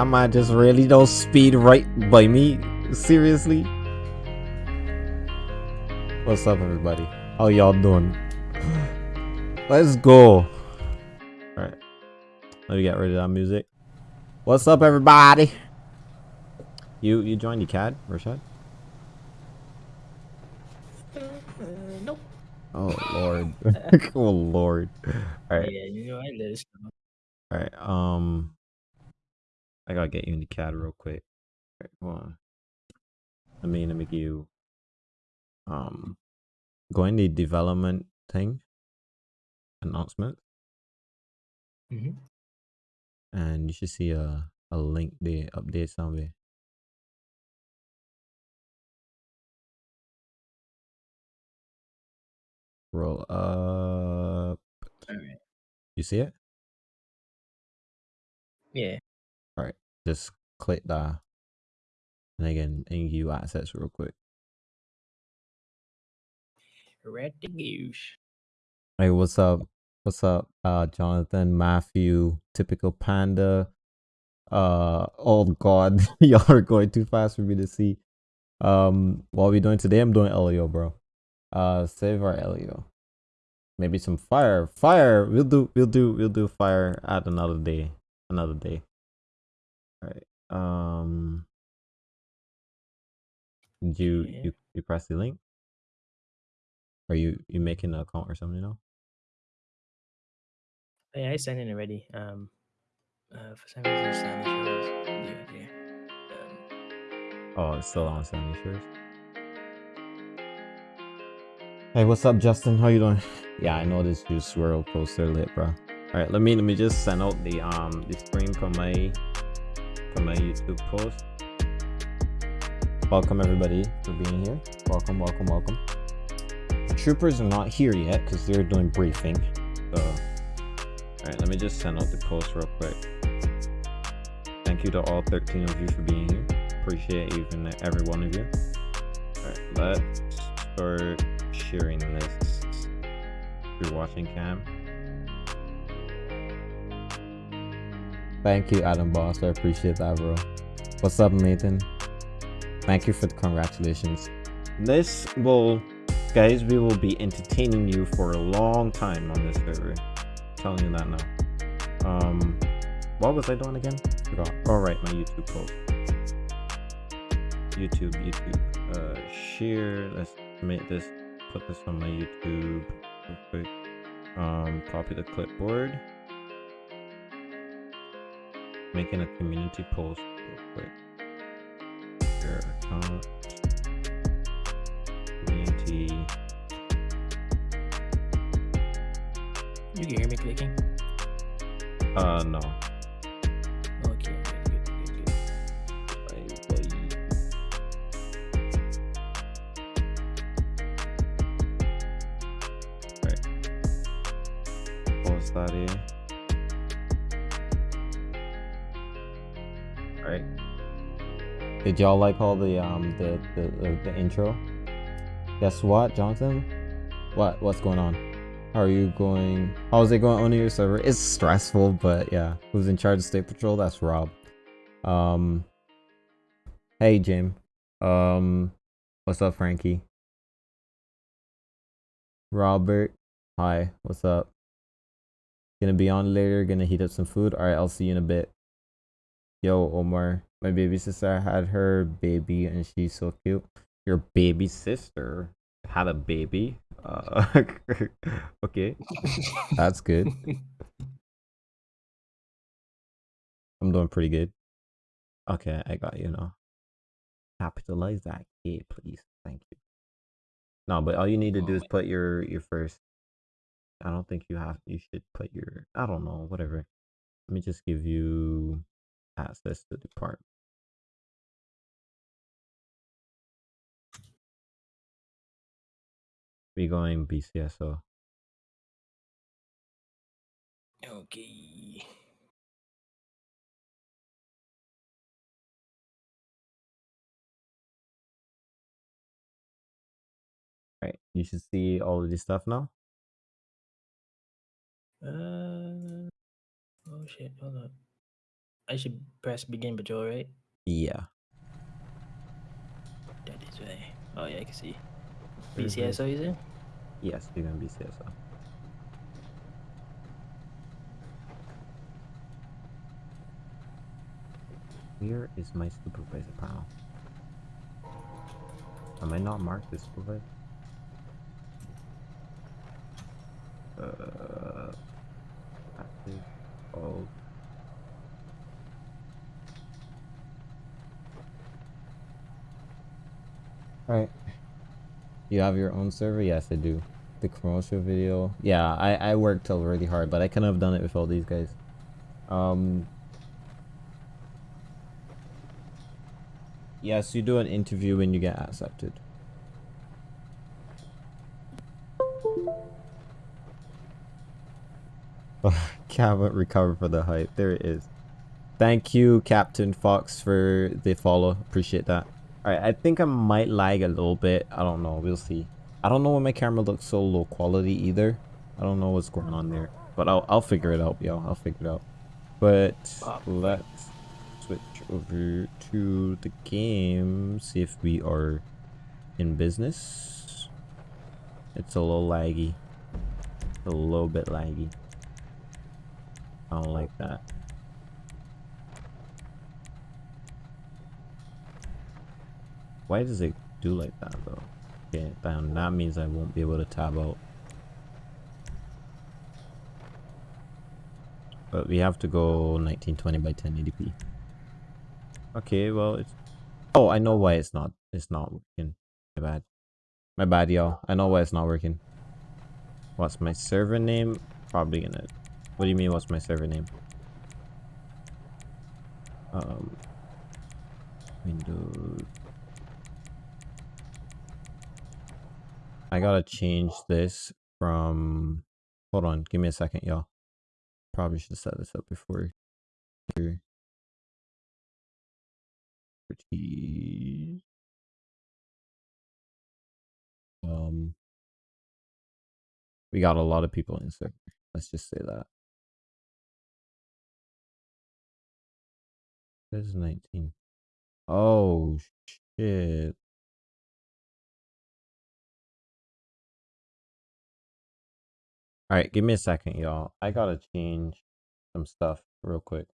That man just really don't speed right by me. Seriously? What's up, everybody? How y'all doing? Let's go. Alright. Let me get rid of that music. What's up, everybody? You you joined the CAD, Rashad? Uh, nope. Oh lord. oh lord. Alright. Yeah, you know I let know. Alright. Um I gotta get you in the CAD real quick. Alright, hold on. Let me let me give you um go in the development thing announcement Mhm. and you should see a a link there update somewhere. Roll up. Alright. You see it? Yeah. Just click that. And again, and give you access real quick. Red the goose. Hey, what's up? What's up? Uh Jonathan, Matthew, typical panda. Uh oh god, y'all are going too fast for me to see. Um what are we doing today? I'm doing Elio, bro. Uh save our Elio. Maybe some fire. Fire! We'll do we'll do we'll do fire at another day. Another day. Um you Yeah. you you press the link? Are you you making an account or something, you know? Yeah, I signed in already. Um, uh, for some reason, it's not showing yeah, yeah. Um, Oh, it's still on Sandy Shores. Hey, what's up, Justin? How you doing? Yeah, I know this juice swirl poster lit, bro. All right, let me let me just send out the um the stream from my from my YouTube post. Welcome everybody for being here. Welcome, welcome, welcome. The troopers are not here yet because they're doing briefing. So, all right, let me just send out the post real quick. Thank you to all 13 of you for being here. Appreciate even every one of you. Alright, let's start sharing this through watching cam. Thank you, Adam Boss. I appreciate that, bro. What's up, Nathan? Thank you for the congratulations. This will, guys, we will be entertaining you for a long time on this server. telling you that now. Um, what was I doing again? Forgot. All right, my YouTube post. YouTube, YouTube. Uh, share. Let's make this. Put this on my YouTube real quick. Um, copy the clipboard. Making a community post real quick. Share account. Community. you can hear me clicking. Uh, no. Okay, good, good, good. Right. Pause that here. Did y'all like all the um the the, the, the intro? Guess what, Jonathan? What what's going on? How are you going? How's it going on your server? It's stressful, but yeah. Who's in charge of State Patrol? That's Rob. Um. Hey, Jim. Um. What's up, Frankie? Robert. Hi. What's up? Gonna be on later. Gonna heat up some food. All right. I'll see you in a bit. Yo, Omar. My baby sister had her baby, and she's so cute. Your baby sister had a baby. Uh, okay, that's good. I'm doing pretty good. Okay, I got you now. Capitalize that K, please. Thank you. No, but all you need to do is put your your first. I don't think you have. You should put your. I don't know. Whatever. Let me just give you access to the part. We going BCSO. Okay. Right. You should see all of this stuff now. Uh. Oh shit! Hold on. I should press begin patrol, right? Yeah. That is right. Oh yeah, I can see. BCSO, you said? Yes, you're gonna be CSO. Where is my supervisor panel? Am I not marked as supervisor? Uh, active. Oh. Alright. You have your own server? Yes, I do. The commercial video. Yeah, I, I worked really hard, but I couldn't have done it with all these guys. Um. Yes, you do an interview when you get accepted. Can't recover for the hype. There it is. Thank you, Captain Fox, for the follow. Appreciate that. Alright, I think I might lag a little bit. I don't know. We'll see. I don't know why my camera looks so low quality either. I don't know what's going on there. But I'll, I'll figure it out, y'all. I'll figure it out. But let's switch over to the game. See if we are in business. It's a little laggy. A little bit laggy. I don't like that. Why does it do like that though? Okay, that means I won't be able to tab out. But we have to go 1920 by 1080p. Okay, well it's Oh, I know why it's not it's not working. My bad. My bad, y'all. I know why it's not working. What's my server name? Probably gonna What do you mean what's my server name? Um Windows I gotta change this from. Hold on, give me a second, y'all. Probably should set this up before. Here. Um, we got a lot of people in server. Let's just say that. There's 19. Oh, shit. All right, give me a second, y'all. I gotta change some stuff real quick.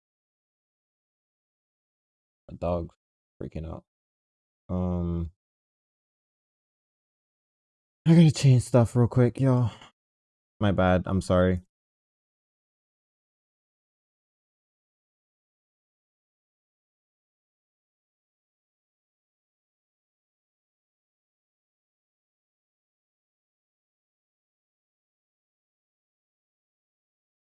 My dog's freaking out. Um, I gotta change stuff real quick, y'all. My bad. I'm sorry.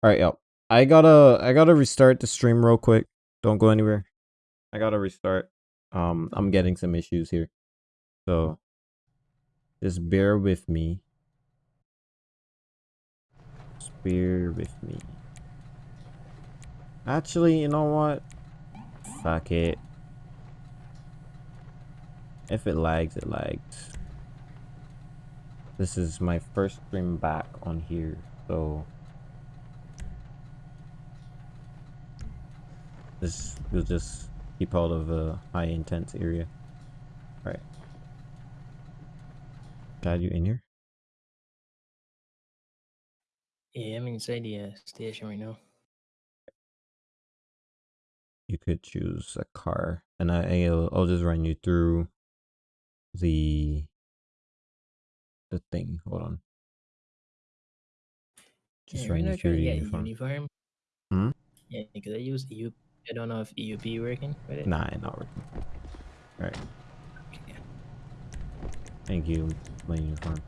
All right, yo. I gotta I gotta restart the stream real quick. Don't go anywhere. I gotta restart. Um, I'm getting some issues here, so just bear with me. Bear with me. Actually, you know what? Fuck it. If it lags, it lags. This is my first stream back on here, so This will just keep out of a high intense area. All right. Got you in here? Yeah, I'm inside the uh, station right now. You could choose a car, and I, I'll, I'll just run you through the the thing. Hold on. Just yeah, run you through the uniform. uniform. Hmm? Yeah, because I use EU. I don't know if EUP working with it. Nah, not working. Alright. Okay. Thank you, my uniform.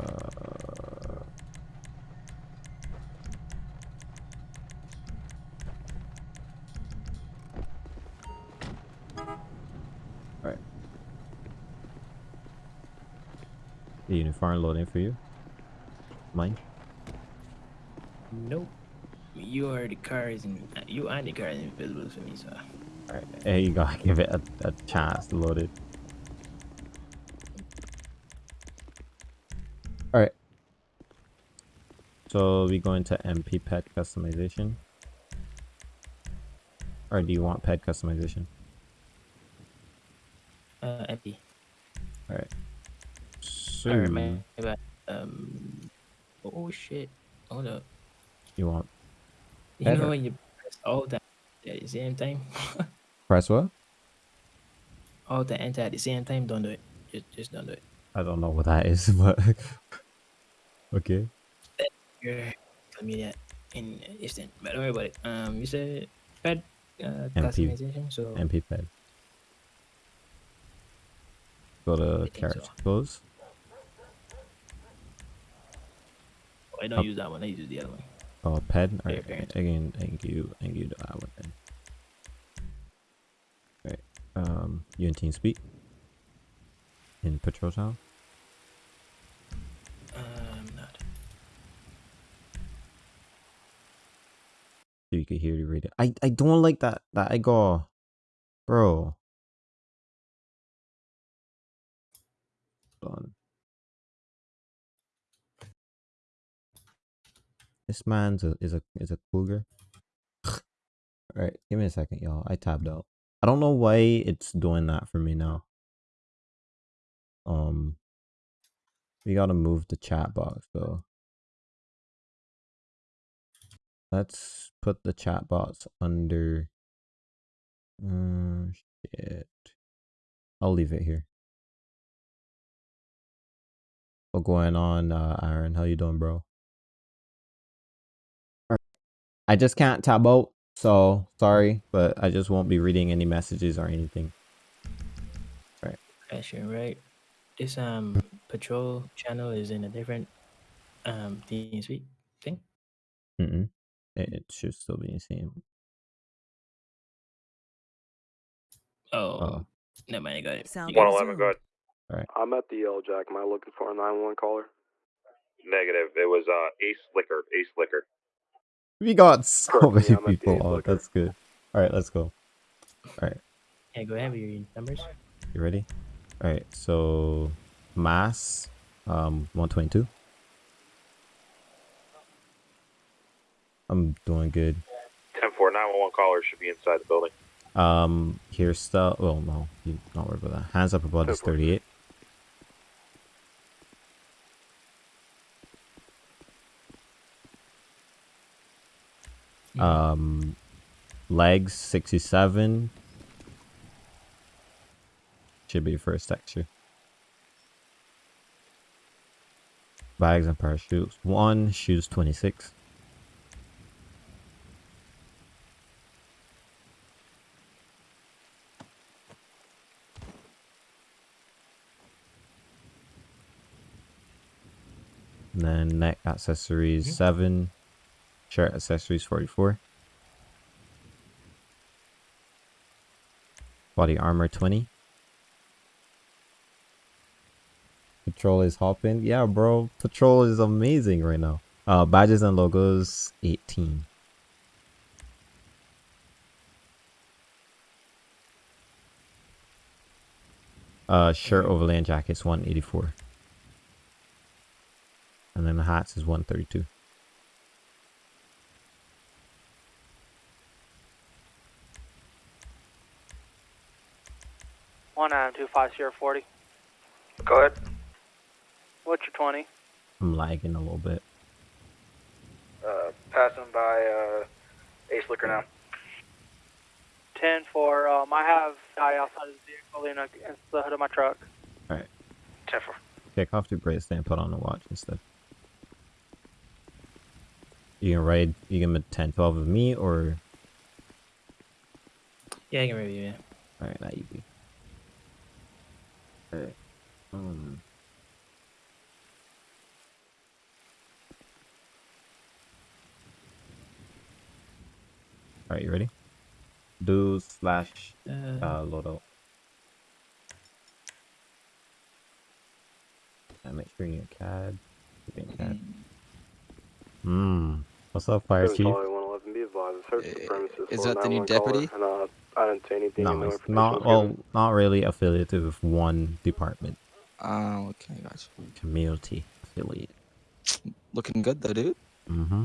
Uh, uniform loading for you. Mine. Nope. You are the cars and you are the cars invisible for me, so Alright, there you go. Give it a, a chance to load it. Alright. So we go into MP ped customization. Or do you want ped customization? Uh, empty. Alright. So Alright. Um. Oh shit! Hold up. you want You Better. know when you press all that at the same time, press what? all the enter at the same time. Don't do it. Just just don't do it. I don't know what that is, but okay. You're tell me in instant. But don't worry about it. Um, you said pad uh, MP. customization. So MP ped. Go to think so. character close. I don't use that one. I use the other one. Oh, ped. Alright, appearance. again, thank you, thank you to that one then. Alright, um, you in TeamSpeak? In patrol town? Um, not. So you can hear the radio. I, I don't like that, that I go, bro. Hold on. This man's a, is a is a cougar. Alright, give me a second, y'all. I tabbed out. I don't know why it's doing that for me now. Um, we gotta move the chat box though. Let's put the chat box under. Uh, shit. I'll leave it here. What going on, uh, Aaron? How you doing, bro? I just can't tab out, so sorry, but I just won't be reading any messages or anything. Actually, right. This um patrol channel is in a different um team suite thing. Mm-mm. It, it should still be the same. Oh, Oh. never mind. I got it. Sound You got it. 111, go ahead. I'm at the Yellow Jack. Am I looking for a 911 caller? Negative. It was uh, Ace Liquor. Ace Liquor. We got so Correct many I'm people eighth on. That's good. All right, let's go. All right, Yeah, go ahead with your numbers. you ready? All right, so mass, um, one twenty two. I'm doing good. 10 4 911 caller should be inside the building. Um, here's stuff. Well, no, you not worry about that. Hands up above is Go for it. 38. Um, legs 67. Should be first texture. Bags and parachutes. One, shoes 26. And then neck accessories Mhm. 7. Shirt accessories 44. Body armor 20. Patrol is hopping. Yeah, bro. Patrol is amazing right now. Uh, badges and logos 18. Uh, shirt overlay and jackets 184. And then the hats is 132. One nine two five zero forty. Go ahead. What's your twenty? I'm lagging a little bit. Uh, passing by uh, Ace Liquor now. Ten for um I have guy outside of the vehicle in against the hood of my truck. 10 4. Take off the bracelet and put on the watch instead. You can ride, you can make 10, 12 of me or. Yeah, I can review. Yeah. Alright, not easy. Alright. Um. Alright, you ready? Do slash Uh, uh, load out. And make sure you're CAD. Keep in CAD. Hmm. What's up, Fire Chief? Is that the new 911 caller, deputy? And, uh, I didn't say anything. No, no it's not. Well, given. not really affiliated with one department. Oh, okay, gotcha. Community affiliate. Looking good though, dude. Mm-hmm.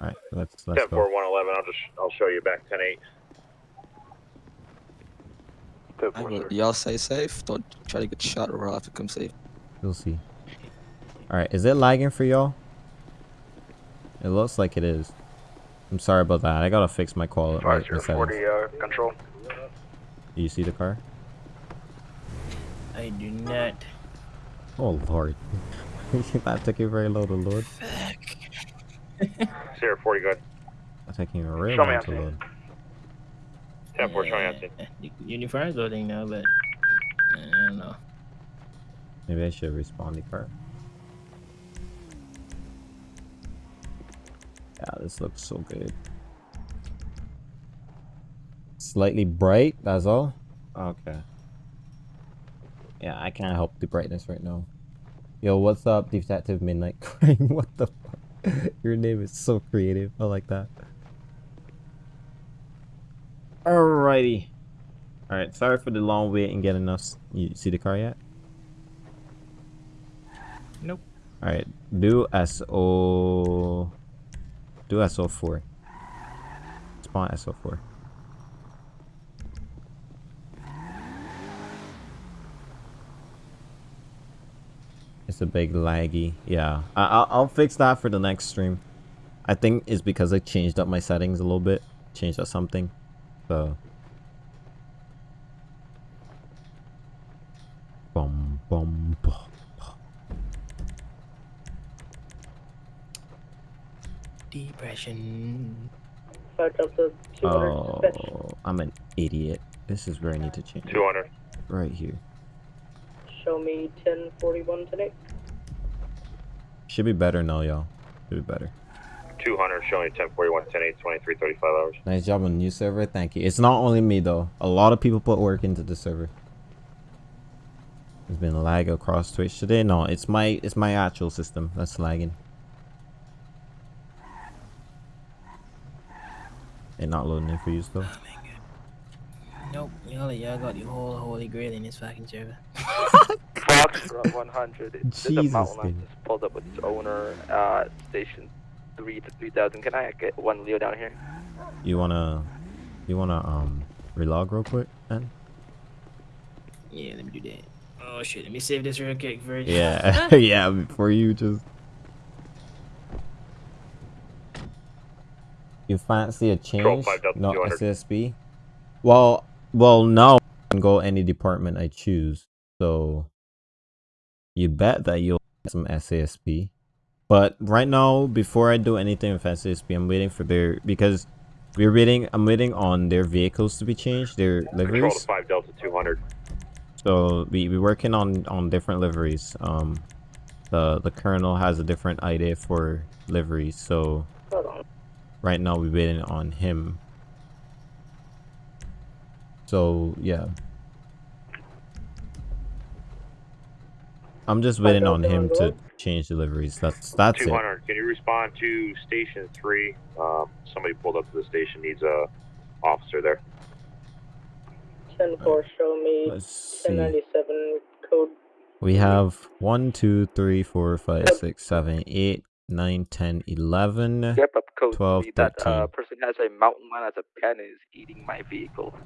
All right, let's let's Ten go. four one eleven. I'll just I'll show you back ten eight. I will- Y'all stay safe. Don't try to get shot or I'll have to come save. We'll see. All right, is it lagging for y'all? It looks like it is. I'm sorry about that. I gotta fix my quality. Five my zero settings. forty. Uh, control. Do you see the car? I do not. Oh lord, that took you very low to load. Sierra forty good. That taking a real Show me long to load. Ten four showing on scene. The uniform's loading now, but I don't know. Maybe I should respawn the car. Yeah, this looks so good. Slightly bright, that's all? Okay. Yeah, I can't help the brightness right now. Yo, what's up, Detective Midnight Crime? what the fuck? Your name is so creative. I like that. Alrighty. Alright, sorry for the long wait and getting us. You see the car yet? Nope. Alright, do SO. Do SO4. Spawn SO4. It's a big laggy. Yeah, I I'll, I'll fix that for the next stream. I think it's because I changed up my settings a little bit. Changed up something. So. Bum bum bum. Depression. Back up to 200 dispatch. Oh, I'm an idiot. This is where I need to change. Two it. hundred. Right here. Show me 1041 today. Should be better now, y'all. Should be better. Two hundred showing ten forty one ten eight twenty three thirty five hours. Nice job on the new server. Thank you. It's not only me though. A lot of people put work into the server. There's been lag across Twitch today. No, it's my it's my actual system that's lagging. It not loading in for you still. Oh. Nope. Y'all, y'all got the whole holy grail in this fucking server. Foxtrot 100. There's a Jesus, mountain just pulled up with its owner. Uh, station three to three thousand. Can I get one Leo down here? You wanna you wanna um relog real quick, man? Yeah, let me do that. Oh shit, let me save this real quick, Virg. Yeah, yeah. Before you just you fancy a change? five Delta No 200. SSB. Well, well, now I can go any department I choose. So you bet that you'll get some SASP. But right now, before I do anything with SASP, I'm waiting for their because we're waiting. I'm waiting on their vehicles to be changed, their liveries. Control five Delta two hundred. So we we working on on different liveries. Um, the the colonel has a different idea for liveries. So Hold on. Right now we're waiting on him. So yeah. I'm just waiting on him to change deliveries. That's that's Two it. hundred. Can you respond to station three? Um, somebody pulled up to the station. Needs a officer there. 10 4, show me Let's see. 1097 code. We have one, two, three, four, five, six, seven, eight, nine, ten, eleven. Yep, up code 12, three. That uh, person has a mountain lion as a pen and is eating my vehicle.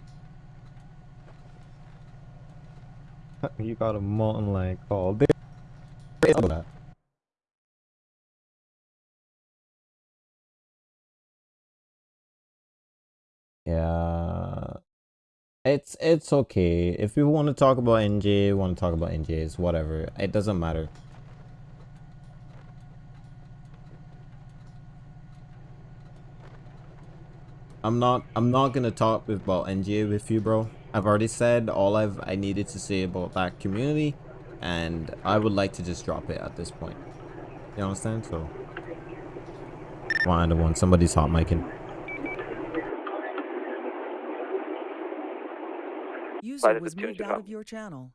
You got a mountain lion called. that. Yeah. It's it's okay. If we want to talk about NJ, want to talk about NJs, whatever. It doesn't matter. I'm not I'm not gonna talk with, about NGA with you, bro. I've already said all I've I needed to say about that community, and I would like to just drop it at this point. You understand? So, one to one. Somebody's hot micing. User was moved out of your channel.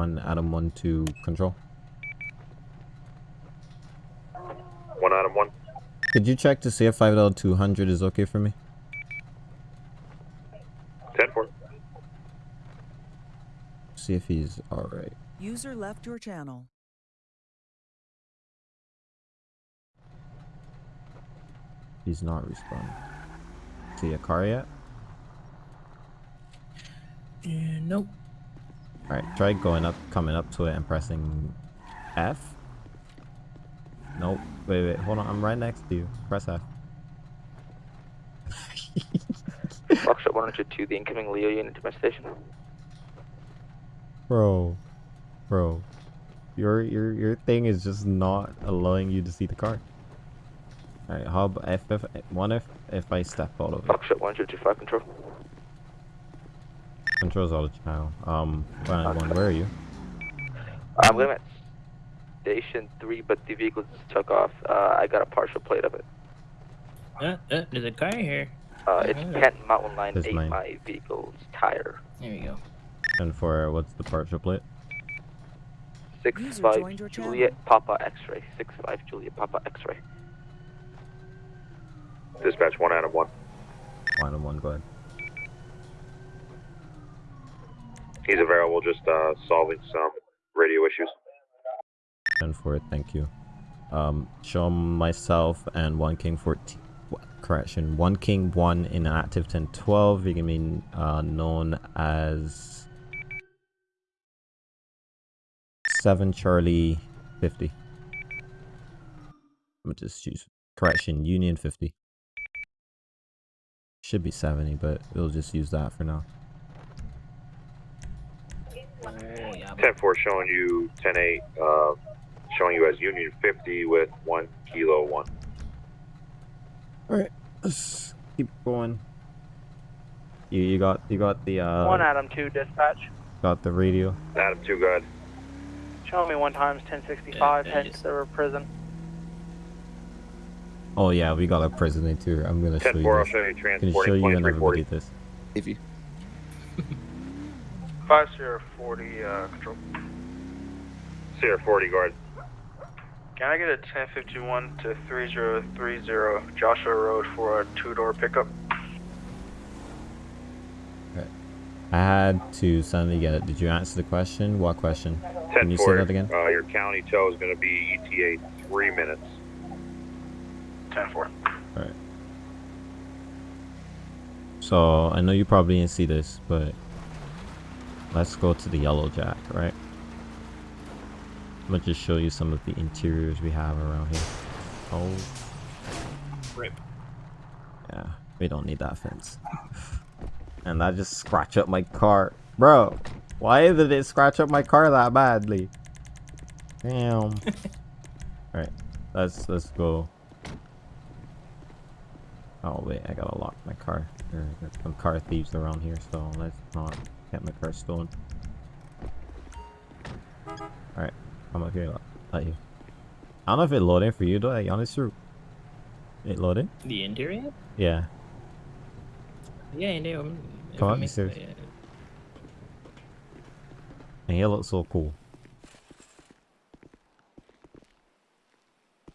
1, Adam 1 to control. 1 Adam 1. Could you check to see if 5L200 is okay for me? 10 See if he's alright. User left your channel. He's not responding. See a car yet? Uh, nope. Alright, try going up, coming up to it and pressing F. Nope. Wait, wait, hold on. I'm right next to you. Press F. Foxtrot 102, the incoming Leo unit to my station. Bro. Bro. Your your your thing is just not allowing you to see the car. Alright, hub if, if one if if I step out of it. Foxtrot 125 control. Controls out of channel. Um Planet one, where are you? I'm going at station 3, but the vehicle just took off. Uh, I got a partial plate of it. Uh, uh, there's a car here. Uh, it's Mhm. Kent Mountain Line That's 8, mine. my vehicle's tire. There we go. And for what's the partial plate? 6 User 5 joined your channel. Juliet Papa X ray. 6 5 Juliet Papa X ray. Dispatch 1 out of 1. One out of one, go ahead. He's available, just uh, solving some radio issues. And for it, thank you. Um, show myself and one king 14. Correction, one king one in an active 1012. You can be uh, known as seven Charlie 50. I'm just choose correction Union 50. Should be 70, but we'll just use that for now. Oh, yeah. 10 4 showing you 10 8, uh, showing you as Union 50 with 1 Kilo 1. Alright, let's keep going. You you got you got the uh One Adam 2 dispatch. got the radio. Adam 2, good. Show me one times 1065, Yeah, head just- to the prison. Oh yeah, we got a prisoner too. I'm gonna show 10 you 4, I'll this. show you Can transporting show you and 2340. everybody this. If you 5040 uh, control. Sierra 40, guard. Can I get a 1051 to 3030 Joshua Road for a two door pickup? I had to suddenly get it. Did you answer the question? What question? 10 Can you say 4, that again? Uh, your county tow is going to be ETA 3 minutes. 10 4. So I know you probably didn't see this, but let's go to the yellow jack, right? I'm gonna just show you some of the interiors we have around here. Oh Rip. yeah, we don't need that fence. And that just scratch up my car. Bro, why did it scratch up my car that badly? Damn. Alright, let's let's go. Oh wait, I gotta lock my car. There's some car thieves around here, so let's not get my car stolen. Alright, I'm up here, let, you. I don't know if it loading for you though, like, honest true. It loading? The interior? Yeah. Yeah, interior. um, Come on, serious. yeah. And he looks so cool.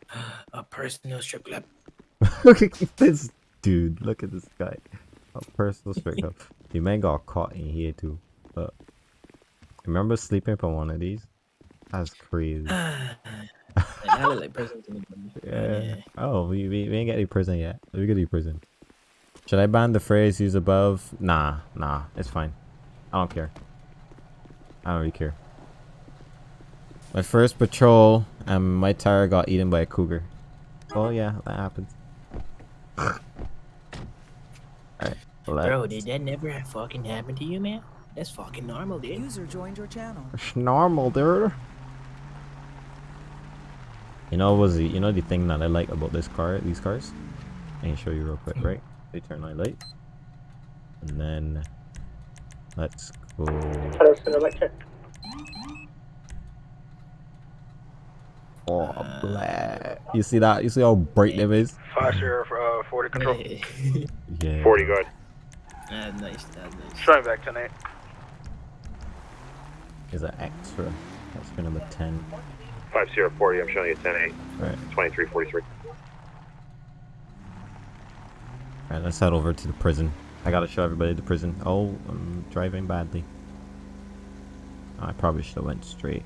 A personal strip club. look at this dude. Look at this guy. A personal strip club. The man got caught in here too. But remember sleeping from one of these? That's crazy. Like prison to Yeah. Oh, we, we, we ain't get any prison yet. We get any prison. Should I ban the phrase used above? Nah, nah, it's fine. I don't care. I don't really care. My first patrol, and my tire got eaten by a cougar. Oh yeah, that happens. Alright, Bro, let's... did that never fucking happen to you, man? That's fucking normal, dude. User joined your channel. It's normal, dude. You know, was the you know the thing that I like about this car, these cars? I can show you real quick, right? They turn on light, and then let's go. Hello, Center Oh, black. You see that? You see how bright them is? 5 uh, 40 control. Yeah. 40, guard. That's nice. That's nice. Showing back tonight. Is that extra. That's for number ten. 5 Sierra 40, I'm showing you 10 8. Right. 2343. Alright, let's head over to the prison. I gotta show everybody the prison. Oh, I'm driving badly. I probably should have went straight.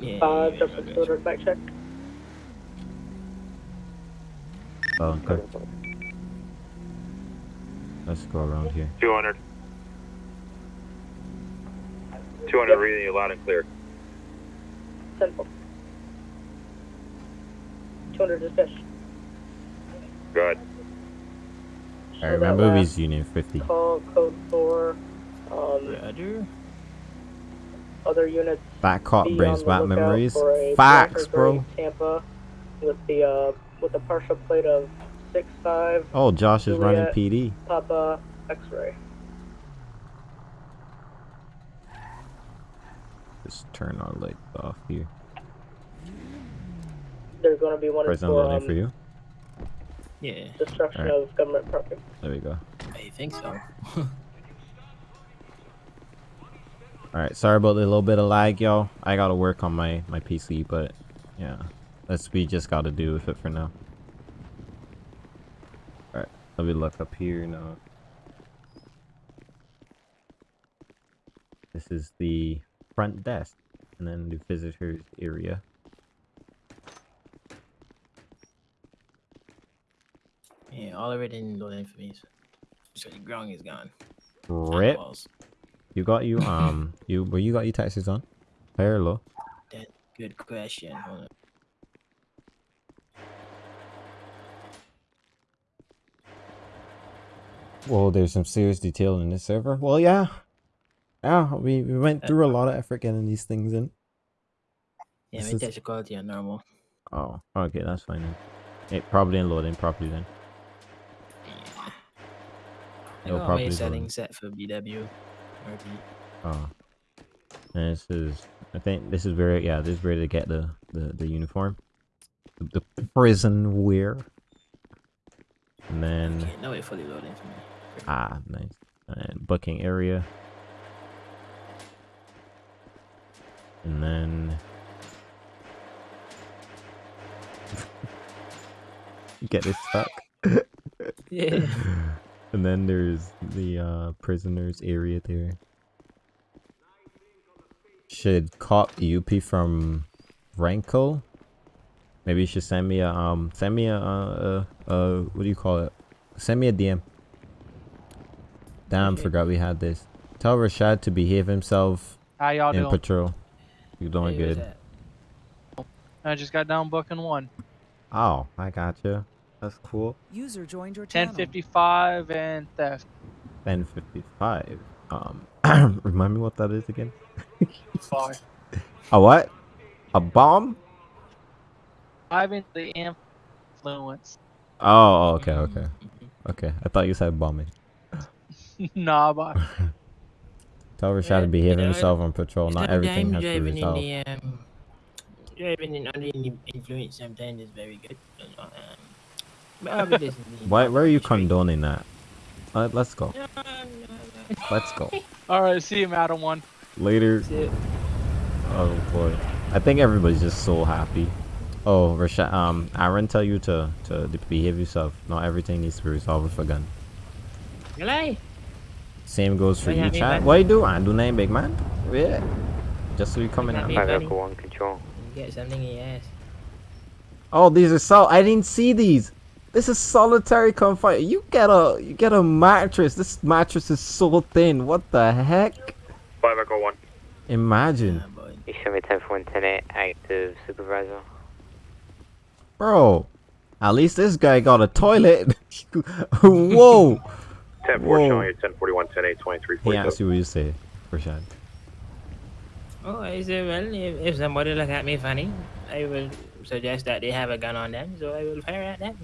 Yeah. Uh, yeah, just a back check. Oh, okay. Let's go around here. 200. 200 reading you loud and clear. 10 4. 200 dispatch. Go ahead. Show Alright, that remember last he's Union 50. Call code 4. Um, Brother. other units That cop brings back memories. Facts, bro. Tampa with the uh with the partial plate of six five Oh, Josh is running PD. Papa X-ray. Just turn our lights off here. There's going to be one Prison for loading um, for you. Yeah, destruction Alright. of government property. There we go. I think so. Alright, sorry about the little bit of lag, y'all. I gotta work on my, my PC, but yeah. That's we just gotta do with it for now. Let me look up here now. This is the front desk, and then the visitors area. Yeah, all of it in for me. So the ground is gone. Rip. You got you um you where you got your taxes on? High or low? Good question. Hold on. Well, there's some serious detail in this server. Well, yeah. Yeah, we, we went uh, through a uh. lot of effort getting these things in. Yeah, This my is- texture quality are normal. Oh, okay, that's fine then. It probably ain't loading properly then. Yeah. I It'll got probably my load. settings set for BW. Oh. And this is I think this is where yeah, this is where they get the, the, the uniform. The, the prison wear. And then Okay, now it's fully loading for me. ah nice. And booking area. And then get this stuck. Yeah. and then there's the uh prisoners area there. Should cop UP from Ranko. Maybe you should send me a um send me a uh, uh, uh what do you call it? Send me a DM. Damn, Okay. forgot we had this. Tell Rashad to behave himself How y'all in doing? patrol. You're doing Hey, good. I just got down booking one. Oh, I got you. That's cool. User joined your channel. 1055 and theft. 1055. Um, remind me what that is again. Five. A what? A bomb? Five into the influence. Oh, okay, Mm, okay, okay. I thought you said bombing. nah, but Tell Rashad Yeah, to behave you know, himself on patrol. Not everything has to be driving resolved. in the um, driving in under the influence sometimes is very good. You um, but I'll be listening to Why? Where are you condoning that? Uh, let's go. No, no, no. Let's go. all right. See you, Madam One. Later. Oh boy. I think everybody's just so happy. Oh, Rashad. Um, Aaron, tell you to to behave yourself. Not everything needs to be resolved with a gun. Galay. Same goes for Why you, not me, chat. What you do? I do name big man. Yeah. Just so you coming not out. me. Five One Control. Get something in your ass. Oh, these are sol. I didn't see these. This is solitary confinement. You get a you get a mattress. This mattress is so thin. What the heck? 5 Echo 1. Imagine, Ah, boy. You show me 10 for 110 active supervisor. Bro. At least this guy got a toilet. Whoa. 10 4 Whoa. showing you 1041, 10 8, 23 He 47. asked you what you say, Rashad. Oh, I said, well, if, if somebody look at me funny, I will suggest that they have a gun on them, so I will fire at them.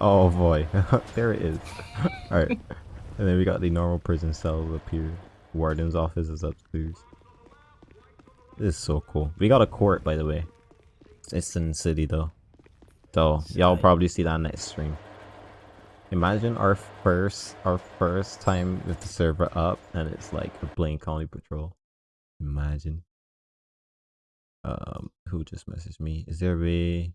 Oh boy, there it is. All right, and then we got the normal prison cells up here. Warden's office is upstairs. This is so cool. We got a court, by the way. It's in the city though, so y'all probably see that next stream. Imagine our first, our first time with the server up, and it's like a Blaine County Patrol. Imagine. Um, who just messaged me? Is there a way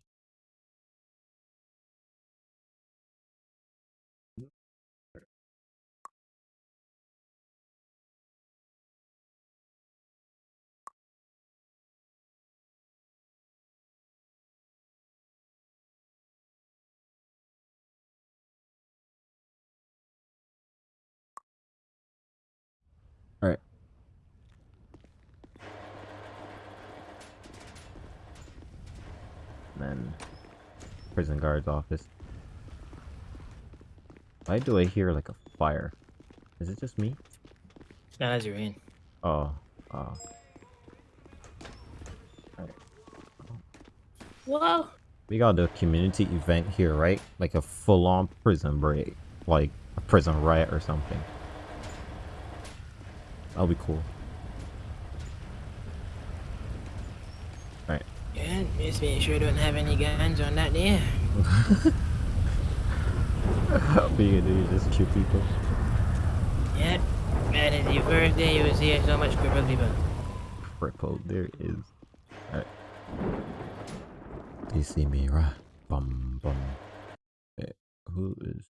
Prison guard's office. Why do I hear like a fire? Is it just me? No, that's your in. Oh, oh. Whoa. We got a community event here, right? Like a full-on prison break, like a prison riot or something. That'll be cool. Right. Yeah, just make sure you don't have any guns on that there. what are you gonna do? Just kill people? Yep. And it's your first day you will see so much crippled people. Crippled, there is. Alright. You see me, right? Bum bum. Wait, who is?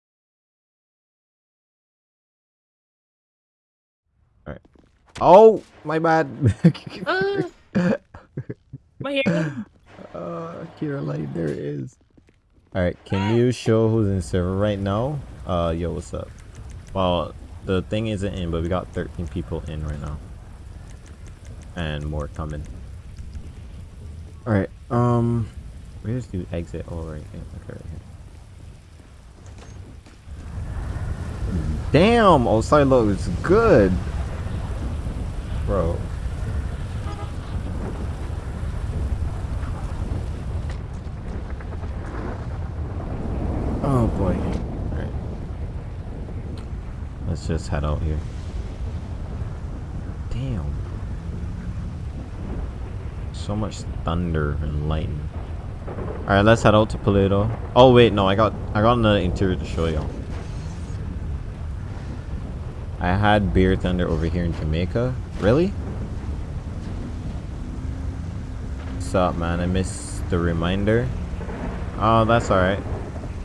Alright. Oh, my bad. Oh. My hair. Uh, Caroline, there it is. Alright, can you show who's in server right now? Uh, yo, what's up? Well, the thing isn't in, but we got 13 people in right now. And more coming. Alright, um, where's the exit? Oh, right here. Okay, right here. Damn, outside looks good. Bro. Oh boy. Alright. Let's just head out here. Damn. So much thunder and lightning. Alright, let's head out to Paleto. Oh wait, no, I got I got another interior to show y'all. I had beer thunder over here in Jamaica. Really? What's up, man? I missed the reminder. Oh, that's alright.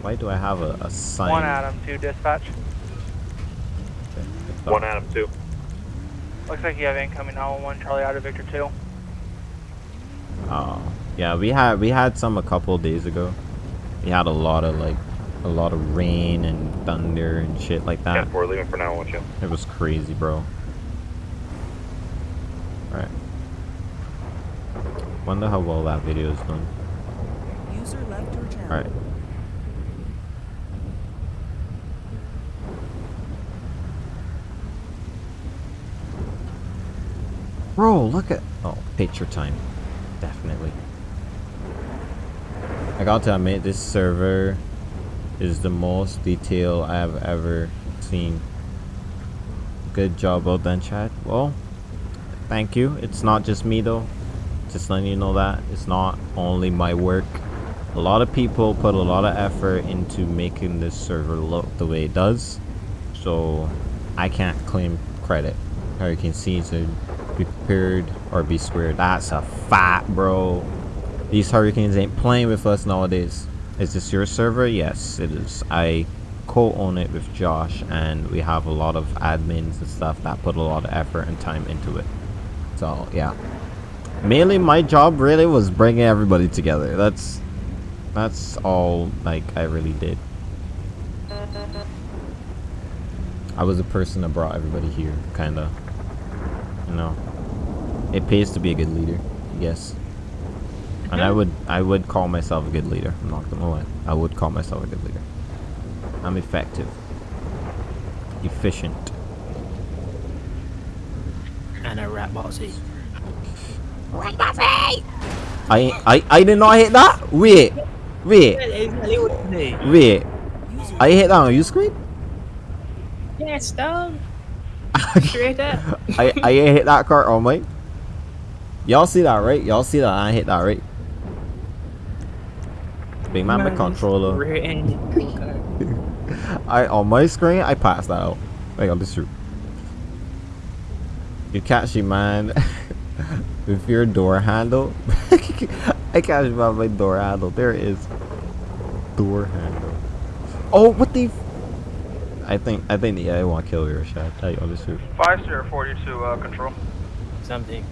Why do I have a, a sign? One Adam, two dispatch. One Adam, two. Looks like you have incoming 911 Charlie out of Victor 2. Oh, yeah, we had we had some a couple days ago. We had a lot of like a lot of rain and thunder and shit like that. 10 4, leaving for now, won't you? It was crazy, bro. Right. Wonder how well that video is done. User left your channel. Alright. Bro, look at oh picture time. Definitely. I got to admit this server is the most detail I have ever seen. Good job, well done, Chad. Well, thank you. It's not just me though. Just letting you know that it's not only my work. A lot of people put a lot of effort into making this server look the way it does. So I can't claim credit. Hurricane Season, be prepared or be squared. That's a fact, bro. These hurricanes ain't playing with us nowadays. Is this your server? Yes, it is. I co-own it with Josh and we have a lot of admins and stuff that put a lot of effort and time into it. So yeah. Mainly my job really was bringing everybody together. That's that's all like I really did. I was a person that brought everybody here, kinda. You know. It pays to be a good leader, yes. And I would I would call myself a good leader. I'm not gonna lie. I would call myself a good leader. I'm effective. Efficient. And a rat bossy. Rat bossy! I I I did not hit that? Wait. Wait. Wait. I hit that on your screen? Yes, dog. Straight up. I I hit that card on my. Y'all see that right? Y'all see that I hit that right? Big man, my controller. rear end. I on my screen I passed that out. Wait, on this true. You catch you man with your door handle. I catch you by my door handle. There it is. Door handle. Oh, what the? I think I think the AI want to kill your shot. Tell you on this true. 5 Sierra 42 uh, control. Something.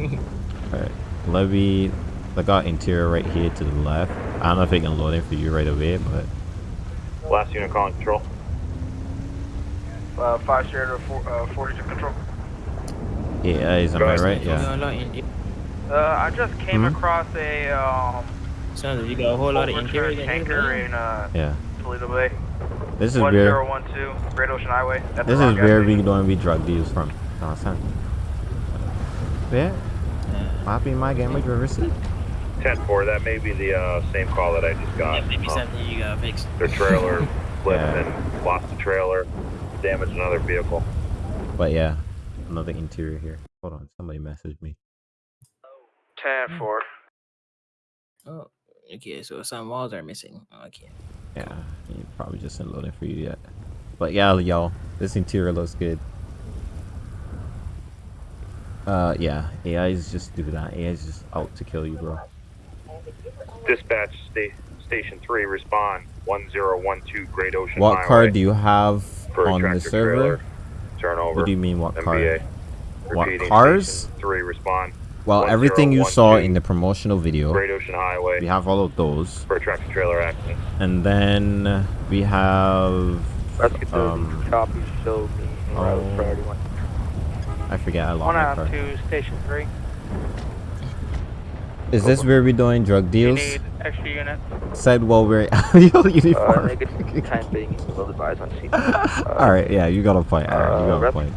Alright, levy. I got interior right here to the left. I don't know if it can load in for you right away, but Last unit calling control. Uh, 5 Sierra four, uh, 42 control. yeah, is am I right? Going Yeah. a lot in- Uh, I just came Mhm. across a um, Sounds like you got a whole lot of interior. than tanker everybody. in uh, Yeah. Paleto Bay. This is where 1012, Great Ocean Highway. That's this is wrong where gas we station. don't be drug deals from. Understand? Yeah. Happy my game with your receipt. 10-4, that may be the uh, same call that I just got. That may be Um, something you gotta fix. their trailer flipped Yeah. and lost the trailer, damaged another vehicle. But yeah, another interior here. Hold on, somebody messaged me. 10 4. Oh, okay. So some walls are missing. Okay. Yeah, he probably just didn't load it for you yet. But yeah, y'all, this interior looks good. Uh, yeah, AIs just do that. AIs just out to kill you, bro. Dispatch sta- station 3, respond 1012 Great Ocean What Highway. car do you have on the server? trailer. Turnover. What do you mean, what car? MBA. What Repeating, cars? 3, respond Well, everything you saw in the promotional video, Great Ocean Highway we have all of those. for a tractor trailer accident. And then we have, Rescue 30, um, copy, show me route oh, priority one. I forget, I lost One my on car. to Station 3. Is this where we're doing drug You deals? need extra units. Said while we're your Uh, uniform. negative time being will advise on scene. Uh, All right, yeah, you got a point. Aaron, you Uh, got a point.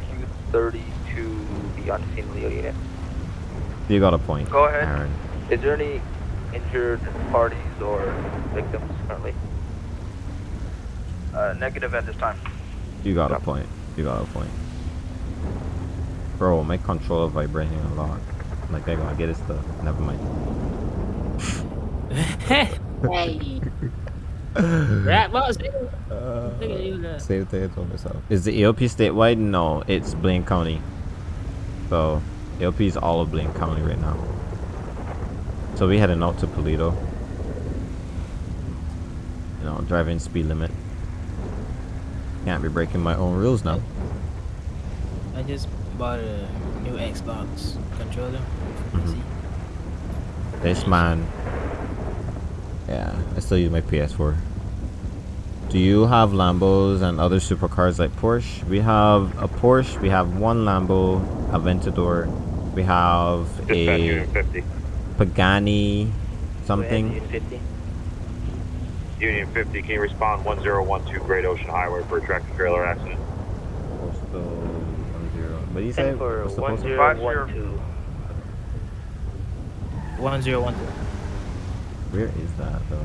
30 to the on scene Leo unit. You got a point. Go ahead. Aaron. Is there any injured parties or victims currently? Uh, negative at this time. You got a point. You got a point. Bro, my controller vibrating a lot. Like they're gonna get it stuff. Never mind. hey. Right. Look Uh, at you. look. save the on myself. Is the AOP statewide? No, it's Blaine County. So AOP is all of Blaine County right now. So we heading out to Paleto. You know, driving speed limit. Can't be breaking my own rules now. I just bought a new Xbox controller. Mm-hmm. for. PC. This man. Yeah, I still use my PS4. Do you have Lambos and other supercars like Porsche? We have a Porsche, we have one Lambo, Aventador, we have a Unit 50. Pagani something. Unit 50. Union 50, can you respond 1012 Great Ocean Highway for a tractor trailer accident? Postal one zero. What do you say? For What's the postal? 1012. One zero one two. Where is that though?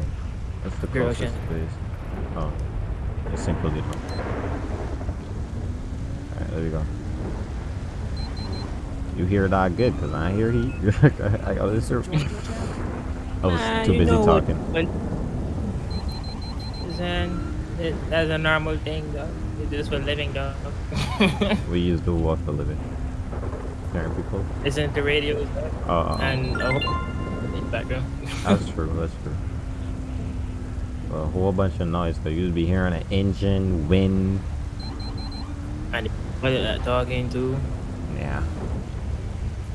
That's the Great closest Ocean. place? Oh, it's in Paleto. Alright, there we go. You hear that good? Cause I hear heat. I got this. I was Ah, too busy know what- talking. what- Then it, that's a normal thing, though. It's just for living, though. We use the what for living. Scaring people. Listen to radio Uh, and a whole in the background. that's true. That's true. A whole bunch of noise. Cause you'd be hearing an engine, wind. and what is that talking to? Yeah.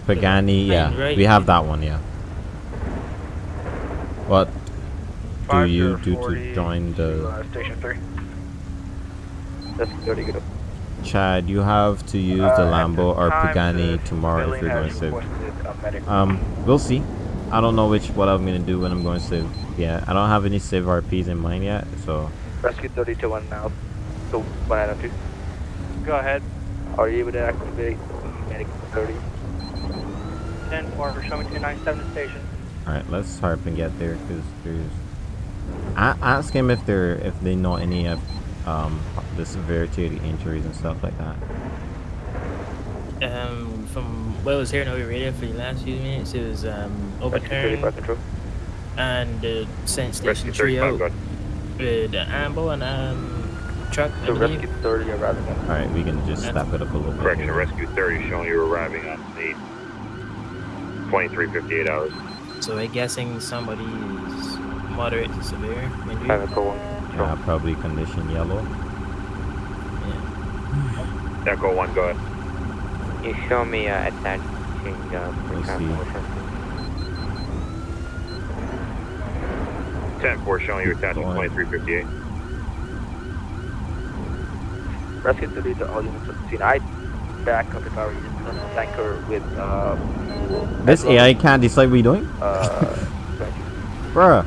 Pagani, yeah. right. We have that one, yeah. What do you do to join the uh, Station 3. That's 30 good. Chad? You have to use the Uh, at Lambo this or time, Pagani tomorrow if you're going has to save. requested a medic. Um, we'll see. I don't know which what I'm gonna do when I'm going to save. Yeah, I don't have any save RPs in mind yet, so Rescue 30 to 1 now. So 192. Go ahead. Are you able to activate medic 30? 10 4 show me 297 station. all right, let's hurry up and get there because there's. I ask him if they're if they know any of um the severity of the injuries and stuff like that. Um, from what I was hearing over radio for the last few minutes, it was um, Rescue 30 by overturned control. and the Sense Rescue Station 35, trio go with the ambo and um truck. I So rescue 30 arriving on All right, we can just step it up a little bit. Correction. Rescue 30 showing you arriving on scene. 2358 hours. So I'm guessing somebody is moderate to severe injury. Private call 1. Yeah, probably condition yellow. Yeah. Echo 1, go ahead. You show me uh, attaching uh, We'll see. 10-4 showing you attaching Go on. 2358. Rescue 30 to all units on the scene. I back up the car unit on a tanker with uh, This Edward, AI can't decide what you're doing. Uh, Bruh.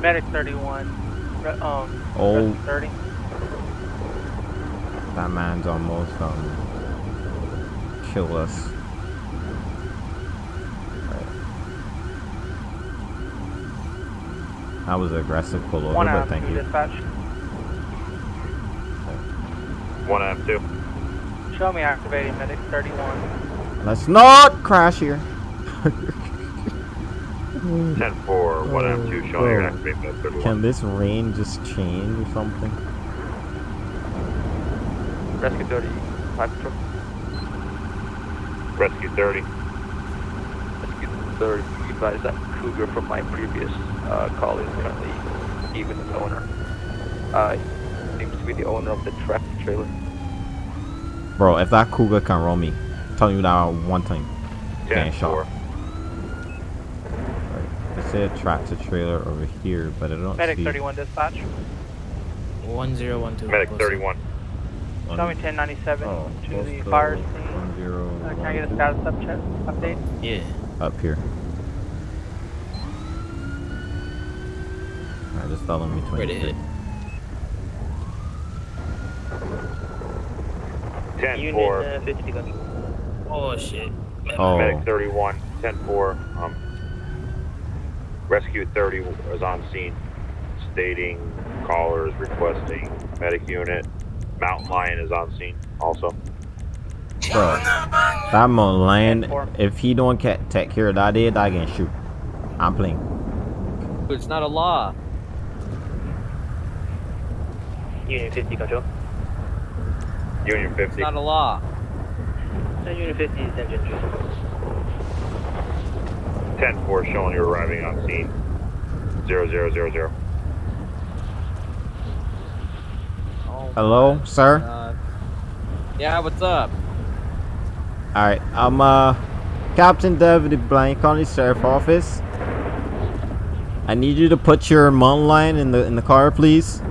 Medic 31. Um, Oh. 30. That man's almost um kill us. Right. That was an aggressive pullover, One but out thank two you. dispatch. One M two. Show me activating medic 31. Let's not crash here. Ten four. One M two. Showing your Oh. activate med thirty Can this rain just change or something? Rescue 30, Fire Patrol. Rescue 30. Rescue 30, advise that Cougar from my previous uh, call is currently even the owner. Uh, seems to be the owner of the tractor trailer. Bro, if that Cougar can roll me, tell you that one time. Yeah, sure. Right. I see a tractor trailer over here, but I don't Medic see... 31 dispatch. 1012. Medic 31. Show me 1097 Oh, to the fire scene. Uh, can I get a status upcheck, update? Yeah. up here. Alright, just telling me Where they 23. hit? Ten four. Unit uh, 50 gun. Oh shit. Oh, Medic 31, 10-4, um, Rescue 30 was on scene, stating callers requesting medic unit. Mountain Lion is on scene also. bro. That Milan, Four. if he don't take care of that dead, I can shoot. I'm playing. It's not a law. Unit 50 control. Union 50. It's not a law. Uh, Unit 50 is engine 10-4 showing you're arriving on scene. 0000. Oh, Hello, sir? God. Yeah, what's up? Alright, I'm uh Captain David Blank on the sheriff office. I need you to put your mountain lion in the in the car, please.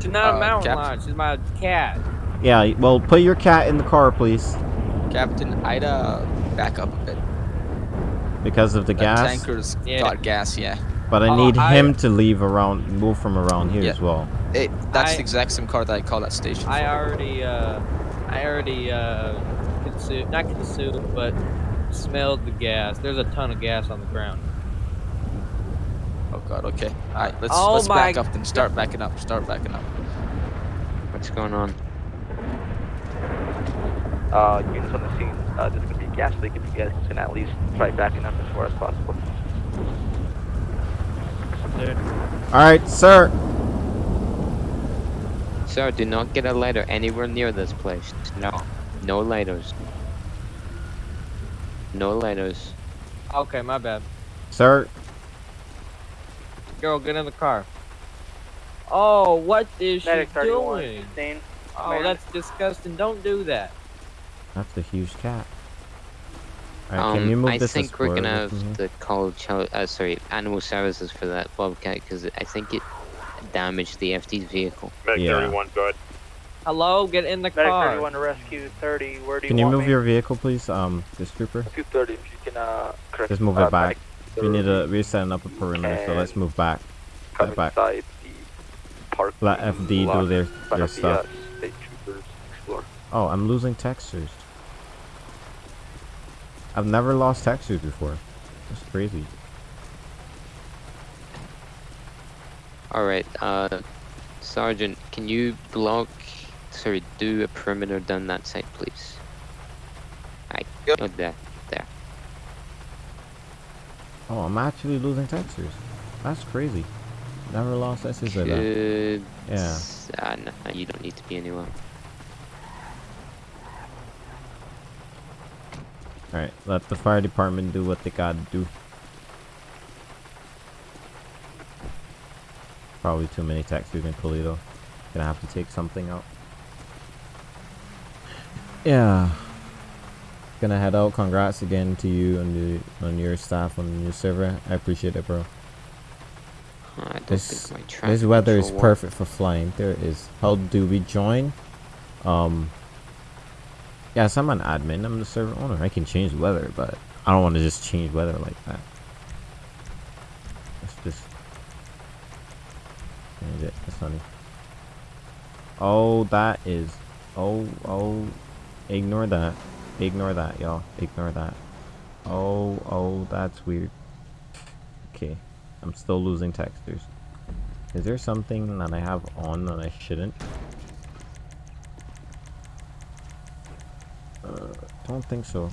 She's not Uh, a mountain Cap- lion. She's my cat. Yeah, well, put your cat in the car, please, Captain, I'd uh back up a bit. because of the That gas. tanker's Yeah. got gas, yeah. But I Oh, need I- him to leave around, move from around here Yeah. as well. It, that's I- the exact same car that I called that station. I for. already, uh, I already, uh, consumed, not consumed, but smelled the gas. There's a ton of gas on the ground. Oh god, okay. Alright, let's Oh let's back up then. Start backing up. Start backing up. What's going on? Uh, units on the scene. Uh, there's gonna be a gas leak if you guys can at least try backing up as far as possible. Alright, sir. Sir, do not get a lighter anywhere near this place. No. No lighters. No lighters. Okay, my bad. Sir, Girl, get in the car. Oh, what is Medic she doing? sustained. Oh, Man. that's disgusting. Don't do that. that's a huge cat. Alright, can you Um, move I this think we're gonna forward from here? have to call child, uh, sorry, animal services for that bobcat because I think it damaged the FD's vehicle. Medic Yeah. 31, go ahead. Hello, get in the Medic car. 31 to rescue 30. Where do you Can you want move me? your vehicle, please, um, this trooper? 230, if you can, uh, correct. Just move uh, it back. We need 30 to. We're setting up a perimeter, so let's move back. come Step back. inside the park. Let FD do their their of the, stuff. uh, state troopers explore. Oh, I'm losing textures. I've never lost textures before. That's crazy. Alright, uh, Sergeant, can you block, sorry, do a perimeter down that side, please? I, Yep. oh, there, there. Oh, I'm actually losing textures. That's crazy. Never lost textures like that. Yeah. Ah, no, you don't need to be anywhere. Alright, let the fire department do what they gotta do. Probably too many textures in Paleto. Gonna have to take something out. Yeah. Gonna head out. Congrats again to you and the on your staff on your server. I appreciate it, bro. I This this weather is control worked. perfect for flying. There it is. How do we join? Um. Yes, I'm an admin. I'm the server owner. I can change the weather, but I don't want to just change weather like that. Let's Change it. Oh, that is. Oh, oh. Ignore that. Ignore that, y'all. Ignore that. Oh, oh, that's weird. Okay. I'm still losing textures. Is there something that I have on that I shouldn't? Uh, don't think so.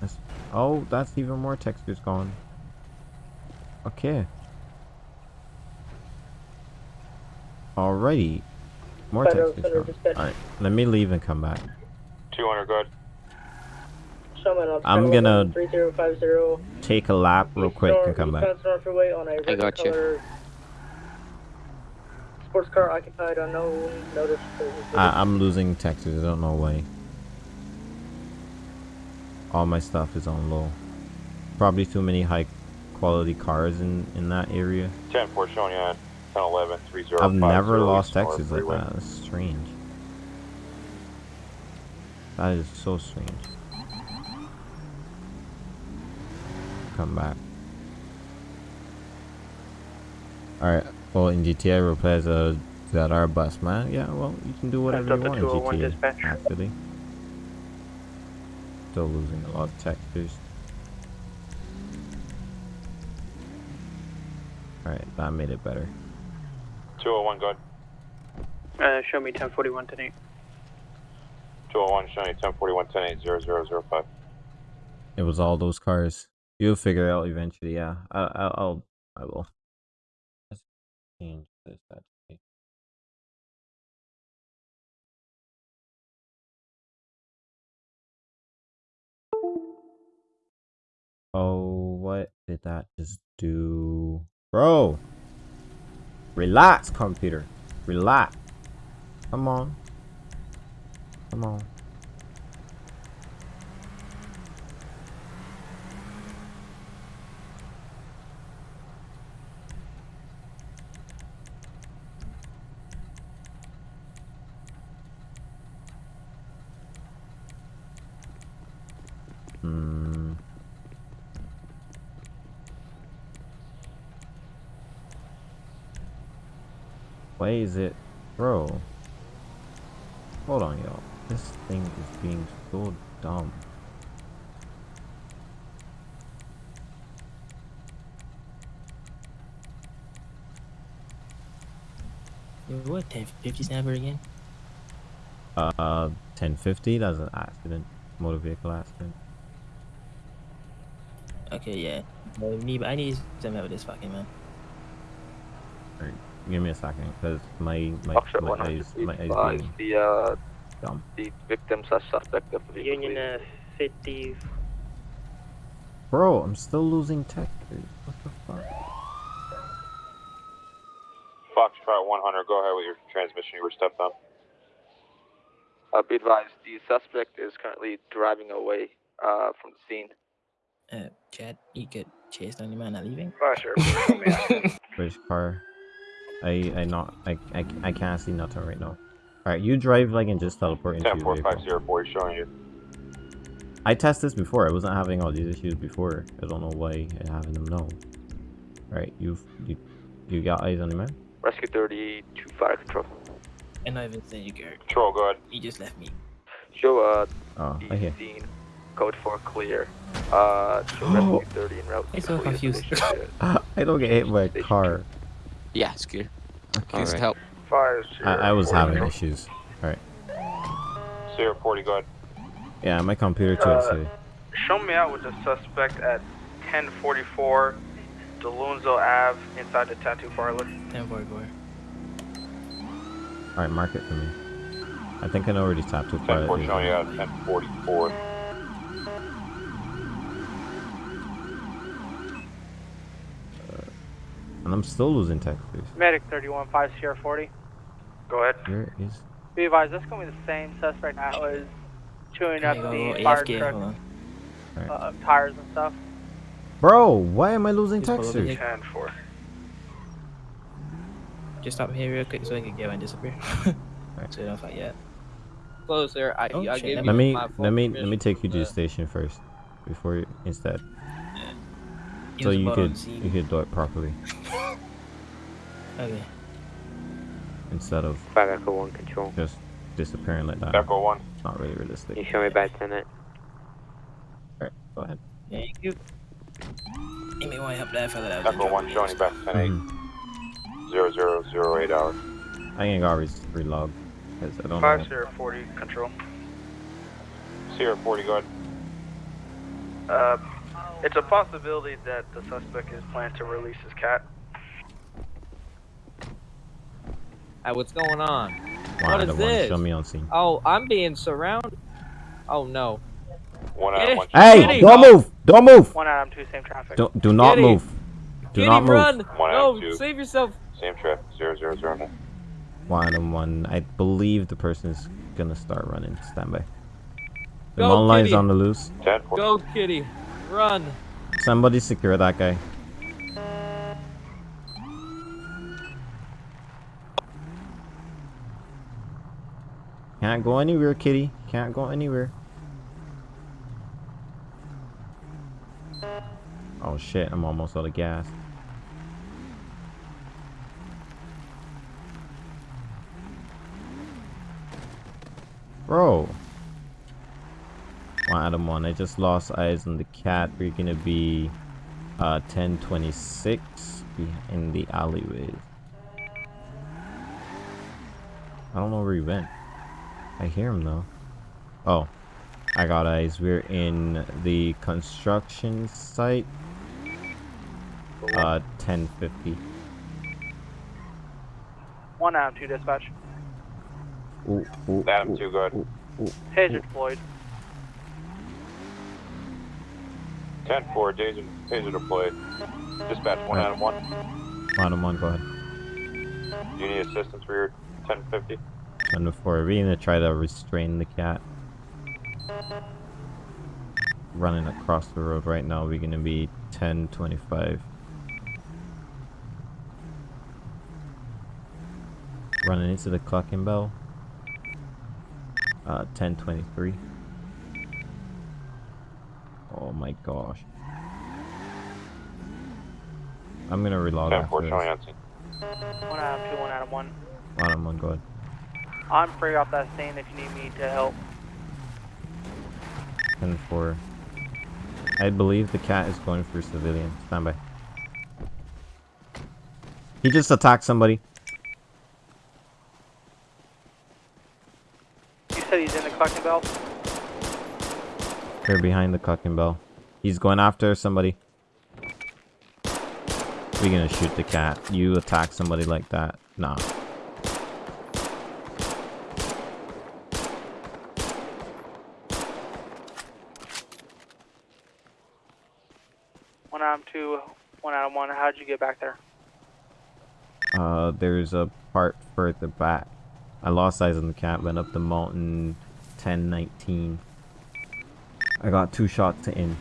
That's, oh, that's even more textures gone. Okay. Alrighty. More Federal- textures Federal gone. Alright, let me leave and come back. 200 good. Showman I'm gonna 3050 take a lap real quick and come back. East North Freeway on a red got you. sports car occupied unknown notice. I, I'm losing textures. I don't know why. All my stuff is on low. Probably too many high quality cars in in that area. 10 4 showing you at 10 11 3050. I've never lost East North textures like that. That's strange. That is so strange. Come back. Alright, well in GTA replays a ZR bus, man. Yeah, well you can do whatever you want in GTA. Actually. Still losing a lot of textures. Alright, that made it better. 201 good. Uh, show me 1041 tonight. 201 showing you 1041 10 8 It was all those cars. You'll figure it out eventually. Yeah, I, I, I'll, I will. Let's change this actually. Oh, what did that just do, bro? Relax, computer. Relax. Come on. Come on. Hmm. Why is it, bro? Hold on, y'all. This thing is being so dumb. What 1050 snapper again? Uh, 1050. That's an accident, motor vehicle accident. Okay, yeah. I need, I need some help with this fucking man. Alright, give me a second, cause my my Officer my eyes my eyes advise being the uh, dumb. the victims are suspect of the vehicle. Union uh, 50. Bro, I'm still losing textures. What the fuck? Foxtrot 100, go ahead with your transmission. You were stepped on. Uh, be advised, the suspect is currently driving away uh, from the scene. Uh, Chad, you could chase down the man not leaving? Roger. Which car? I I not I I, I can't see nothing right now. Alright, you drive like and just teleport into 10 your vehicle. 4504 showing you. I tested this before. I wasn't having all these issues before. I don't know why I'm having them now. Alright, you've you you got eyes on the man? Rescue 32 fire control. And not even say you care. Control, go ahead. He just left me. Show uh, Oh, the I hear. scene. Code 4 clear. Uh, show Rescue 30 en route. I'm so confused. I don't get hit by a car. Yeah, it's good. Please Alright. help. Fire I, I was having issues. Alright. Sierra 40, go ahead. Yeah, my computer too. Uh, so Show me out with the suspect at 1044 Duluoz Ave inside the tattoo parlor. 1044. Alright, mark it for me. I think I know where these tattoo 10 part 4 is. showing you at 1044. And I'm still losing textures. Medic 315 Sierra 40. Go ahead. Where is Be advised, that's going to be the same suspect that was chewing up the go fire AFK? truck Hold on. uh, tires and stuff. Bro, why am I losing Just pull over textures? here. 10 4. Just stop here real quick so I can get and disappear. so you don't fight yet. Close there. I, Oh, I shit, gave never you Let me my let full me let me take you to the station first. Before you instead. He So you could scene. you could do it properly. Okay. instead of Five Echo One Control. just disappearing like that. Echo One. It's not really realistic. Can you show me back tenant? Alright, go ahead. Thank you. You may want to help that fella out. Echo One showing you back ten eight. Mhm. Zero zero zero eight hours. I think I got re- relog because I don't Five know. zero forty control. Sierra forty, go ahead. Uh, it's a possibility that the suspect is planning to release his cat. Hey, what's going on? Why what the one this? show me on scene? Oh, I'm being surrounded. Oh no. One out of one. Hey, Kitty! don't move! Don't move! One Adam two, same traffic. Don't do not Kitty! move. Do Kitty, not move. run! One no, out, two. save yourself. Same traffic. Zero zero zero nine. One and one. I believe the person is gonna start running. Stand by. The Go, mountain line's Kitty. on the loose. Ten four. Go, kitty. Run. Somebody secure that guy. Can't go anywhere, kitty. Can't go anywhere. Oh shit, I'm almost out of gas. Bro one Adam one. I just lost eyes on the cat. We're gonna be uh, 1026 in the alleyway. I don't know where he went. I hear him though. Oh, I got eyes. We're in the construction site. Uh, 1050. One Adam two dispatch. Ooh, ooh, Adam ooh, good. Ooh, ooh, Floyd. 10-4, Taser, taser deployed. Dispatch, one right. of 1. Adam 1, go ahead. Do you need assistance for your 1050? 10-4, are we going to try to restrain the cat? Running across the road right now, we're going to be 1025. Running into the clocking bell. Uh, 1023. Oh my gosh. I'm gonna relog Ten four after showing this. on scene. One Adam two, one Adam one. Adam one, go ahead. I'm free off that scene if you need me to help. 10 4. I believe the cat is going for civilian. Stand by. He just attacked somebody. You said he's in the collecting bell? They're behind the clocking bell. He's going after somebody. We're gonna shoot the cat. You attack somebody like that. Nah. One Adam two, one Adam one. How'd you get back there? Uh, there's a part further back. I lost eyes on the cat, went up the mountain 1019. I got two shots in.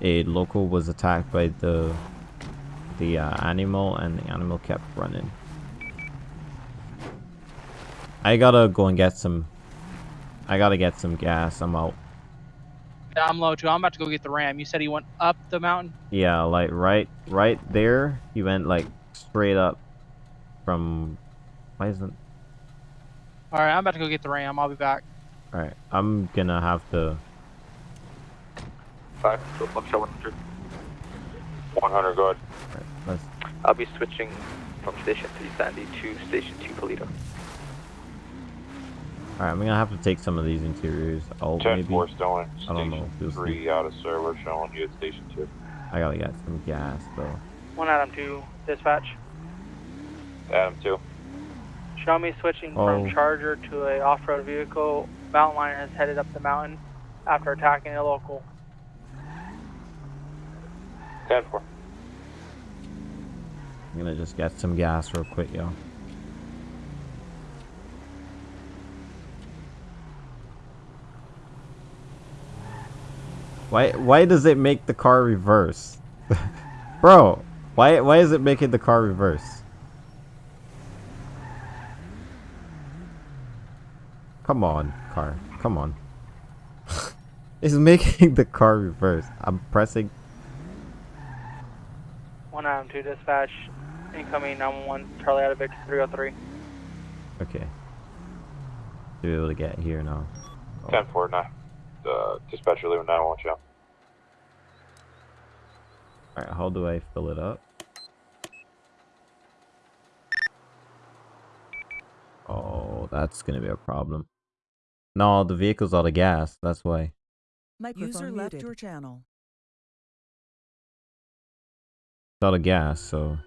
A local was attacked by the the uh, animal and the animal kept running. I gotta go and get some I gotta get some gas. I'm out. Yeah, I'm low too. I'm about to go get the ram. You said he went up the mountain. Yeah, like right right there. He went like straight up from why isn't All right, I'm about to go get the ram. I'll be back. Alright, I'm gonna have to Five, so Buckshot 100. One hundred, go ahead. alright, let's I'll be switching from Station 3 Sandy to Station 2 Paleto. Alright, I'm gonna have to take some of these interiors out Ten maybe. four still in I don't know. station We'll see. three out of server showing you at station two. I gotta get some gas though. One Adam two, dispatch. Adam two. Show me switching Oh. from Charger to a off-road vehicle. Mountain Lion has headed up the mountain after attacking a local. Ten four. I'm gonna just get some gas real quick, yo. Why why does it make the car reverse? Bro, why why is it making the car reverse? Come on, car. Come on. it's making the car reverse. I'm pressing One Adam two, dispatch. Incoming 911, Charlie out of Victor 303. Okay. To be able to get here now. Oh, 10 4 9. Uh, dispatcher leaving 911 channel. Alright, how do I fill it up? Oh, that's gonna be a problem. No, the vehicle's out of gas, that's why. Microphone User muted. left your channel. It's out of gas, so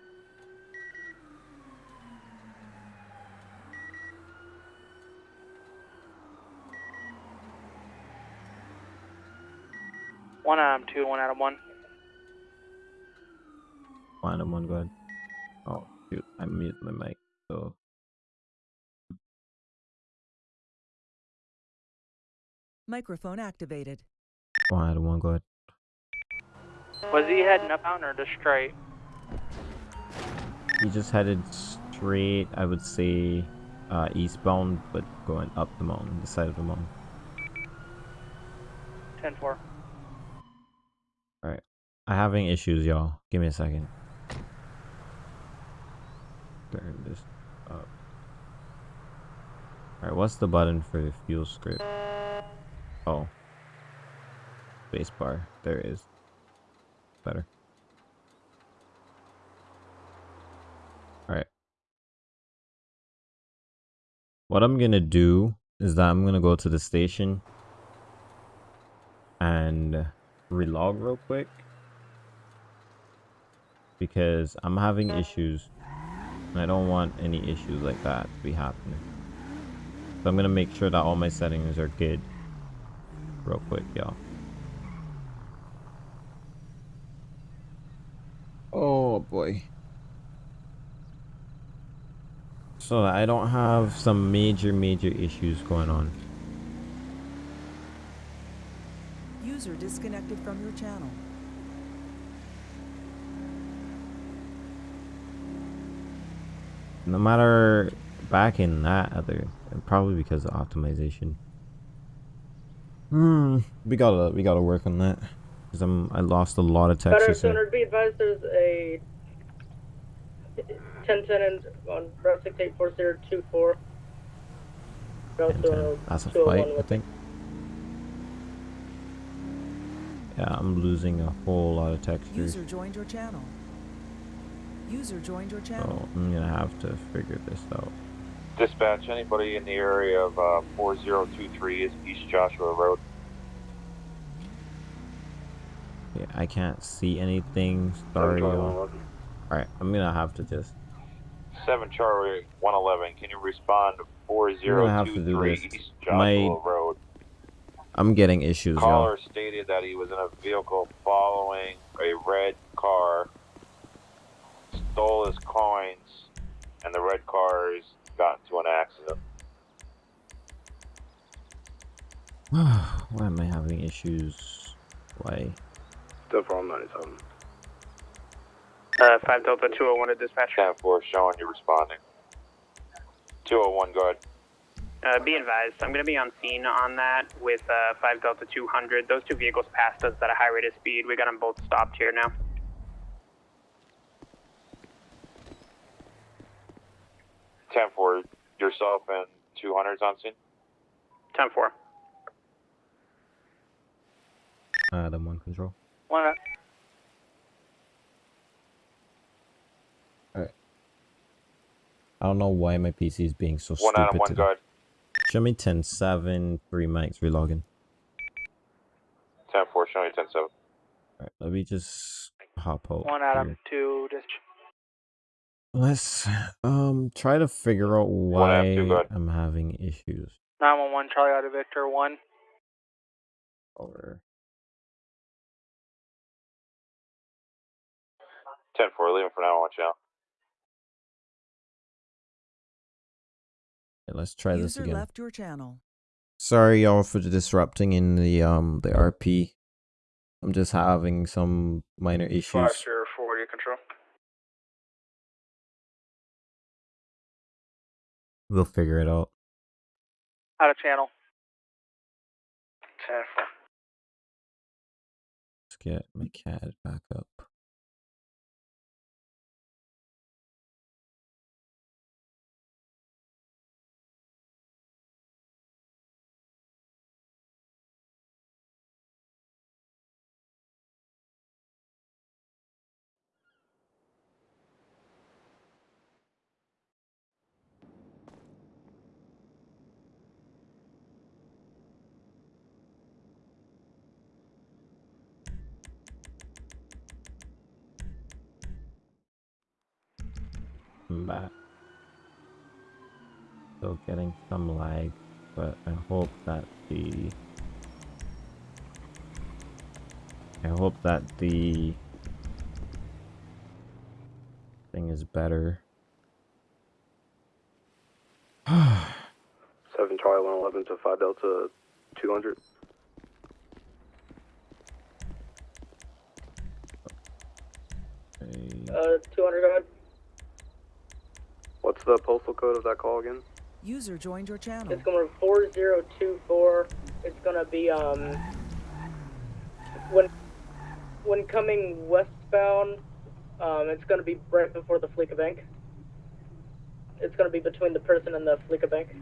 One Adam two, one Adam one. find him one good. Oh shoot, I muted my mic, so Microphone activated. find him one good. Was he heading up mountain or just straight? He just headed straight, I would say, uh, eastbound, but going up the mountain, the side of the mountain. 10 4. Alright. I'm having issues, y'all. Give me a second. Turn this up. Alright, what's the button for the fuel script? Oh. Space bar. There it is. Better. Alright. What I'm gonna do is that I'm gonna go to the station and relog real quick because I'm having issues and I don't want any issues like that to be happening. So I'm gonna make sure that all my settings are good real quick, y'all. Oh boy. So that I don't have some major, major issues going on. User disconnected from your channel. No matter back in that other, probably because of optimization. Hmm, we gotta we gotta work on that because I'm I lost a lot of text. Better just now. be advised there's a 1010 and on Route 684024. Route Okay, That's a fight, I think. Yeah, I'm losing a whole lot of textures, User joined your channel. User joined your channel. so I'm gonna have to figure this out. Dispatch, anybody in the area of uh, 4023 is East Joshua Road. Yeah, I can't see anything. Sorry, y'all. Alright, I'm gonna have to just 7 Charlie 111, can you respond to gonna have to do 4023. East Joshua My- Road? I'm getting issues, y'all. Caller stated that he was in a vehicle following a red car, stole his coins, and the red cars got into an accident. Why am I having issues? Why? Still from 97. Uh, 5 Delta 201 to dispatch. 10 4 showing you responding. 201, go ahead. Uh, be advised, I'm going to be on scene on that with uh, 5 Delta 200. Those two vehicles passed us at a high rate of speed. We got them both stopped here now. Ten four, yourself and 200's on scene. 10 4. Adam one control. One up. I don't know why my PC is being so One stupid Adam, one today. guard. Show me 10 7 3 mics relogging. Ten four, showing you ten seven. Alright, let me just hop out. One Adam here. 2 dispatch. Let's um try to figure out why two. I'm having issues. 911 Charlie out of Victor 1. Over. Ten four, leaving for now on channel. Okay, let's try this User again. left your channel. Sorry y'all for the disrupting in the um the RP. I'm just having some minor issues. 40 control. We'll figure it out. Out of channel. 10 4. Let's get my CAD back up. I'm back. Still getting some lag, but I hope that the I hope that the thing is better. Seven Charlie one eleven to five Delta two hundred. Uh, 200, go ahead. What's the postal code of that call again? User joined your channel. It's going to be 4024. It's going to be, um, when, when coming westbound, um, it's going to be right before the Fleeca Bank. It's going to be between the person and the Fleeca Bank.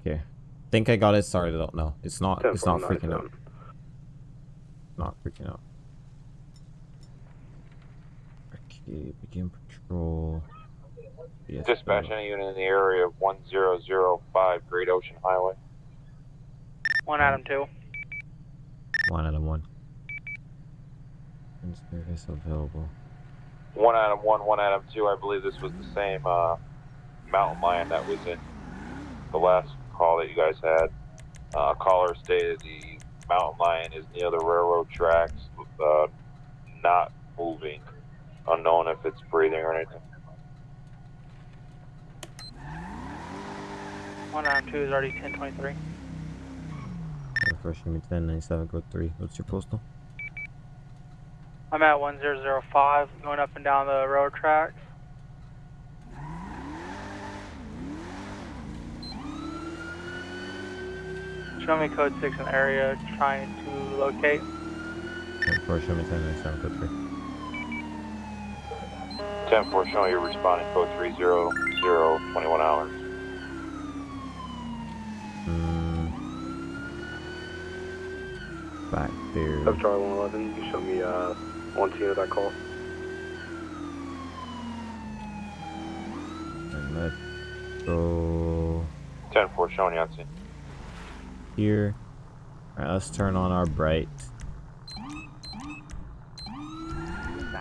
Okay. Think I got it started out. No, it's not. It's not freaking out. Not freaking out. Okay, begin patrol. Yes, Dispatch any unit in the area of 1005 Great Ocean Highway. One Adam two. One out of one. And service available. One Adam 1, 1 Adam 2. I believe this was the same uh, mountain lion that was in the last call that you guys had. Uh, caller stated the mountain lion is near the railroad tracks, uh, not moving. Unknown if it's breathing or anything. One Adam two is already ten twenty three. First, give me 1097 code 3. What's your postal? I'm at one zero zero five, going up and down the road tracks. Show me code six in area, trying to locate. First, show me 1097 code 3. 10 4 showing you're responding code 300, 21 hours. Mm. Back there. Seven Charlie one eleven. You show me uh one scene of that call. And let's go 10 4 showing you on scene. here. Alright, let's turn on our bright.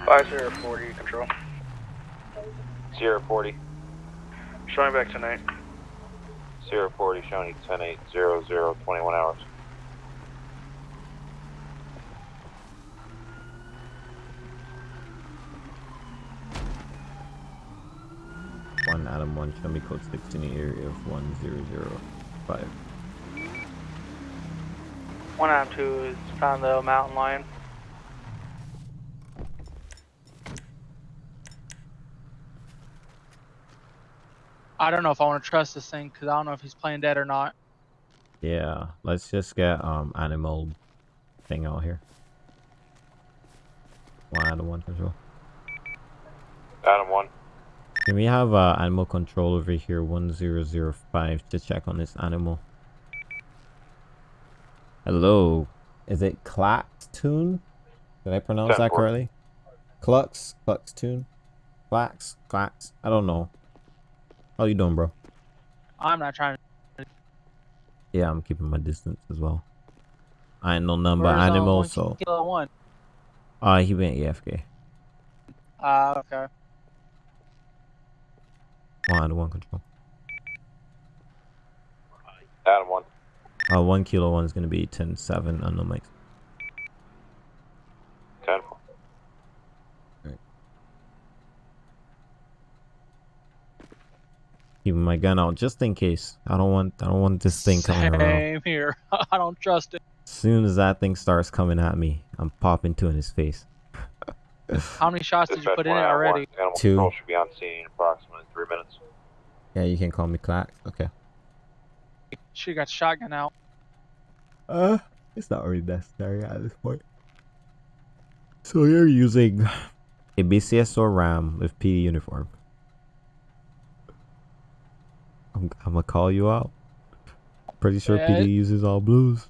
Five zero forty control. Sierra 40. Showing back tonight. Sierra 40 showing you 10 8 0 0 21 hours. One Adam one. Show me code six in the area of one zero zero five. One Adam two is found the mountain lion. I don't know if I want to trust this thing because I don't know if he's playing dead or not. Yeah, let's just get um animal thing out here. One Adam one control. Adam 1. Can we have uh, animal control over here one zero zero five to check on this animal? Hello, is it Claxtoon? Did I pronounce that Ten-four. correctly? Clux, Cluxtoon, Clax, Clax. I don't know. How you doing, bro? I'm not trying to. Yeah, I'm keeping my distance as well. I ain't no number Where's, uh, animal, one so Kilo one. uh he went AFK. Ah, okay. One one control. Adam 1. Uh, one kilo one is gonna be ten seven on the mic. 10 Keeping my gun out just in case. I don't want I don't want this thing coming around. Same here. I don't trust it. As soon as that thing starts coming at me, I'm popping two in his face. How many shots did you put in it already? Two. should be on scene in approximately 3 minutes. Yeah, you can call me Clack. Okay. She got shotgun out. Uh, it's not really necessary at this point. So you're using a BCS or RAM with PD uniform. I'm, I'm gonna call you out. Pretty sure Yeah, PD uses all blues.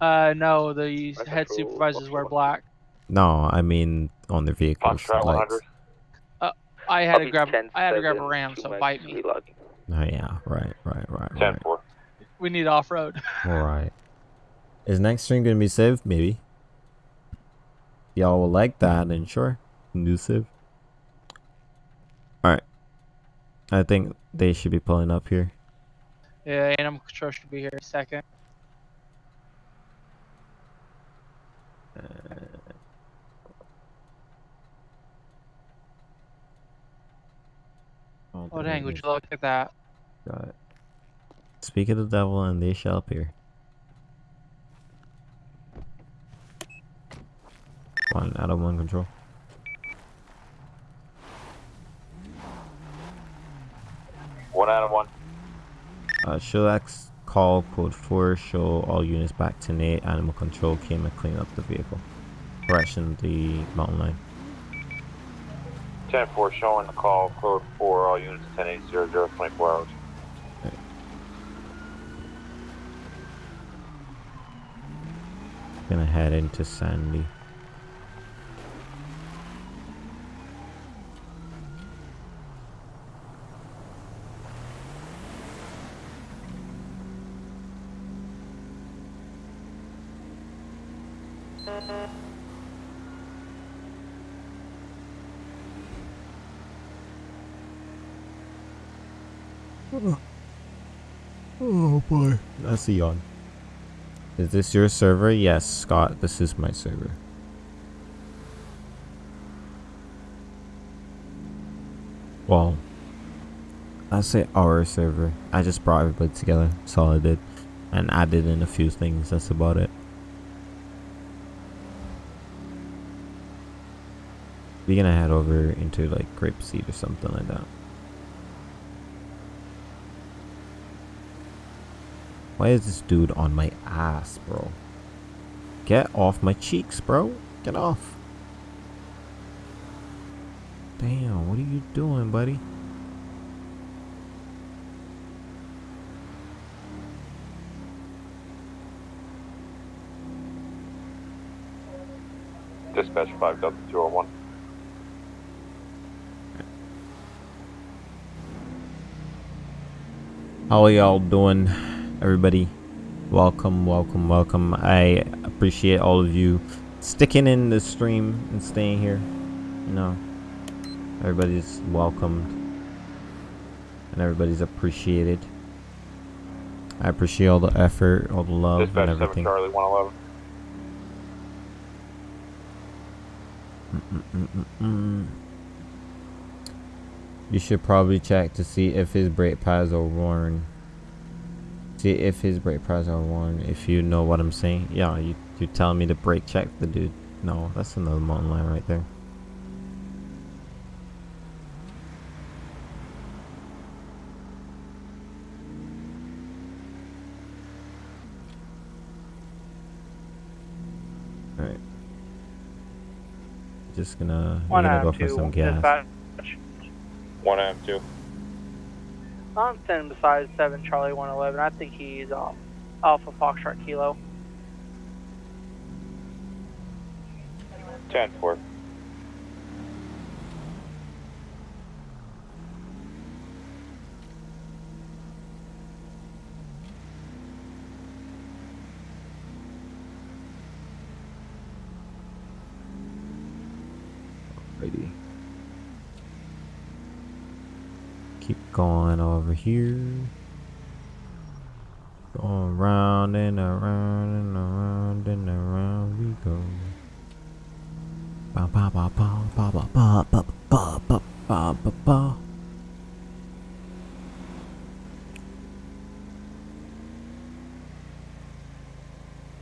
Uh, no, the head supervisors wear black. No, I mean on their vehicles. Foxtrot lights. 100. Uh, I had I'll to grab. I had to grab a ram, so bite me. reloading. Oh yeah, right, right, right, 10 right. 4. We need off road. All right. Is next stream gonna be saved? Maybe. Y'all will like that, then sure. conducive. Alright. I think they should be pulling up here. Yeah, animal control should be here in a second. Uh, oh dang, would you look at that? Got it. Speak of the devil and they shall appear. One out of one control. One out of one. Uh, Shillax call code 4 show all units back to Nate. Animal control came and cleaned up the vehicle. Correction the mountain line. 10 4 showing the call code 4, all units 10800, 24 hours. Gonna head into Sandy. Oh a yawn. Is this your server? Yes, Scott, this is my server. Well, I say our server. I just brought everybody together. That's all I did. And added in a few things. That's about it. We're gonna head over into like Grapeseed or something like that. Why is this dude on my ass, bro? Get off my cheeks, bro. Get off. Damn, what are you doing, buddy? Dispatch 5 Delta 201. How are y'all doing, everybody? Welcome, welcome, welcome. I appreciate all of you sticking in the stream and staying here. You know, everybody's welcomed and everybody's appreciated. I appreciate all the effort, all the love, Dispatch and 7 everything. Charlie 111. Mm-mm-mm-mm. You should probably check to see if his brake pads are worn. See if his brake pads are worn. If you know what I'm saying. Yeah, you you telling me to brake check the dude. No, that's another mountain line right there. Alright. Just gonna, One gonna go of for some gas. Dispatch. 1 out of 2. I'm standing beside 7 Charlie 111. I think he's um, Alpha Foxtrot Kilo. 10 4. Alrighty. Keep going over here. Going round and around and around and around we go. Ba ba ba ba ba ba ba ba ba ba ba ba ba.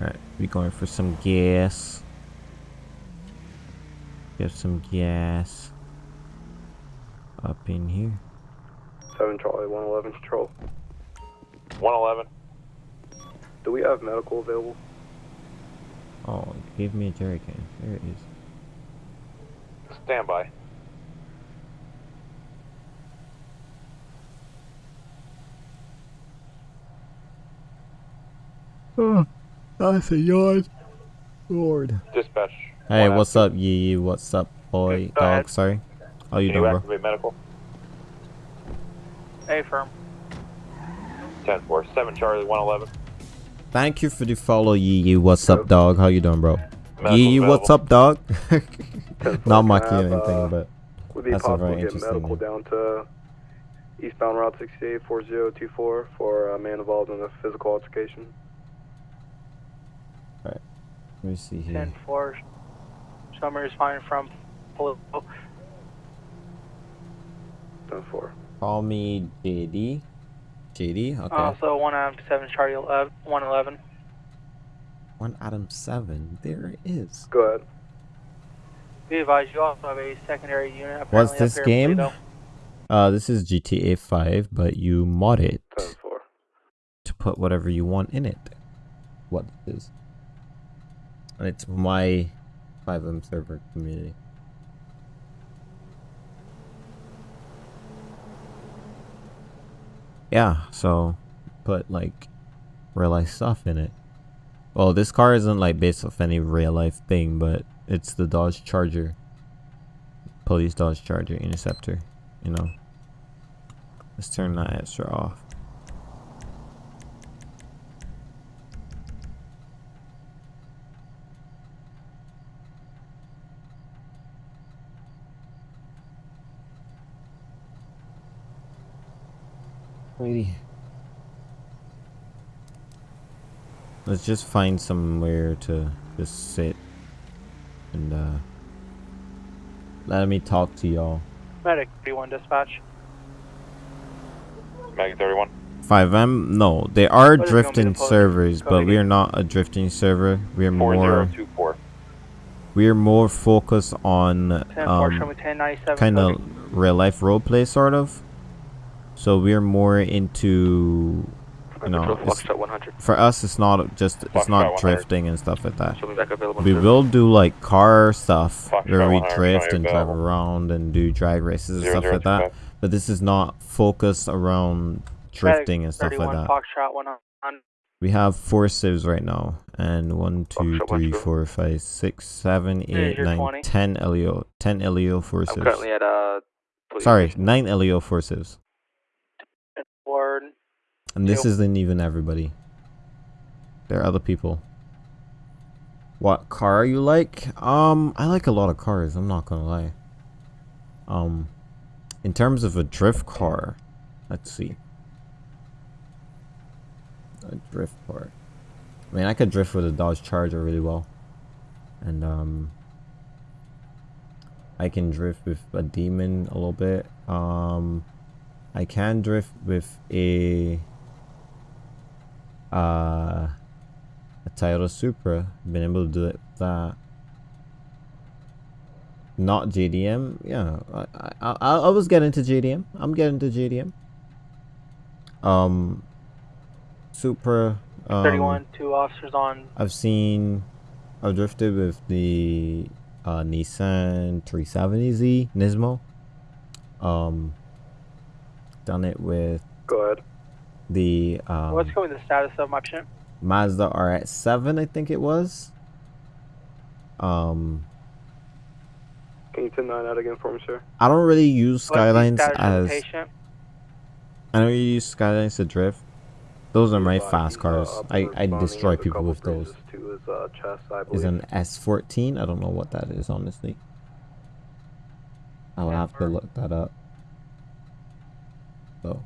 Alright, we going for some gas. Get some gas up in here. 7 Charlie 111 control. 111. Do we have medical available? Oh, give me a jerry can. There it is. Stand by. Oh, that's a yawn. Lord. Dispatch. Hey, One what's up, Yee Yee? What's up, boy? Go ahead. Uh, Dog, sorry. How you Can you doing, bro? activate medical? A firm. 10 4. 7 Charlie 111. Thank you for the follow, Yee Yee. What's up, dog? How you doing, bro? Yee, what's up, dog? Not mocking Can I have, anything, uh, but Would it be that's a possible very to get interesting medical name. down to eastbound Route 68 4024 for a man involved in a physical altercation? Alright. Let me see here. 10 4. Summer is fine from Polo. 10 4. Call me JD. JD? Okay. Also, 1 out of 7 Charlie 11, 111. One Adam 7. There it is. Go ahead. Be advised, you also have a secondary unit. What's this game? Uh, this is GTA 5, but you mod it to put whatever you want in it. What it is. And it's my FiveM server community. Yeah, so put like real life stuff in it. Well, this car isn't like based off any real life thing, but it's the Dodge Charger. Police Dodge Charger Interceptor, you know. Let's turn that extra off. Lady. Let's just find somewhere to just sit and uh let me talk to y'all. Medic 31 dispatch. Medic 31. FiveM? No, they are What is gonna be the drifting servers, but we are not a drifting server. We are more 4024. we are more focused on 10 4, show me um kind of real life roleplay sort of. So we're more into you know Control it's- Foxtrot 100. for us it's not just it's not drifting and stuff like that. Show me back available We will do like car stuff Foxtrot where we drift and drive around and do drag races and Zero, stuff zero, like that. five. But this is not focused around drifting and stuff like that. We have four civs right now, and one, two, three, four, five, six, seven, eight, you're nine, 20. ten LEO, ten LEO four I'm civs. currently at uh. police Sorry, nine LEO four civs, Word. and this isn't even everybody. There are other people. What car you like? Um, I like a lot of cars. I'm not gonna lie. Um, in terms of a drift car, let's see. A drift car. I mean, I could drift with a Dodge Charger really well, and um, I can drift with a Demon a little bit. Um, I can drift with a uh a Toyota Supra. Been able to do it with that. Not JDM. Yeah, I I I, was getting to JDM. I'm getting to JDM. Um, Supra. Um, 31, two officers on. I've seen, I've drifted with the uh, Nissan 370Z Nismo. Um, done it with Good. the um, What's going to be the status of my ship? Mazda RX-7, I think it was. Um, Can you 10 9 out again for me, sir? I don't really use What's the Skylines status of the as patient? I don't use Skylines to drift. Those are my fast cars. Uh, I, I destroy people with those. bruises To his uh, chest, I Is believe. an S14. I don't know what that is, honestly. I'll have to look that up. So.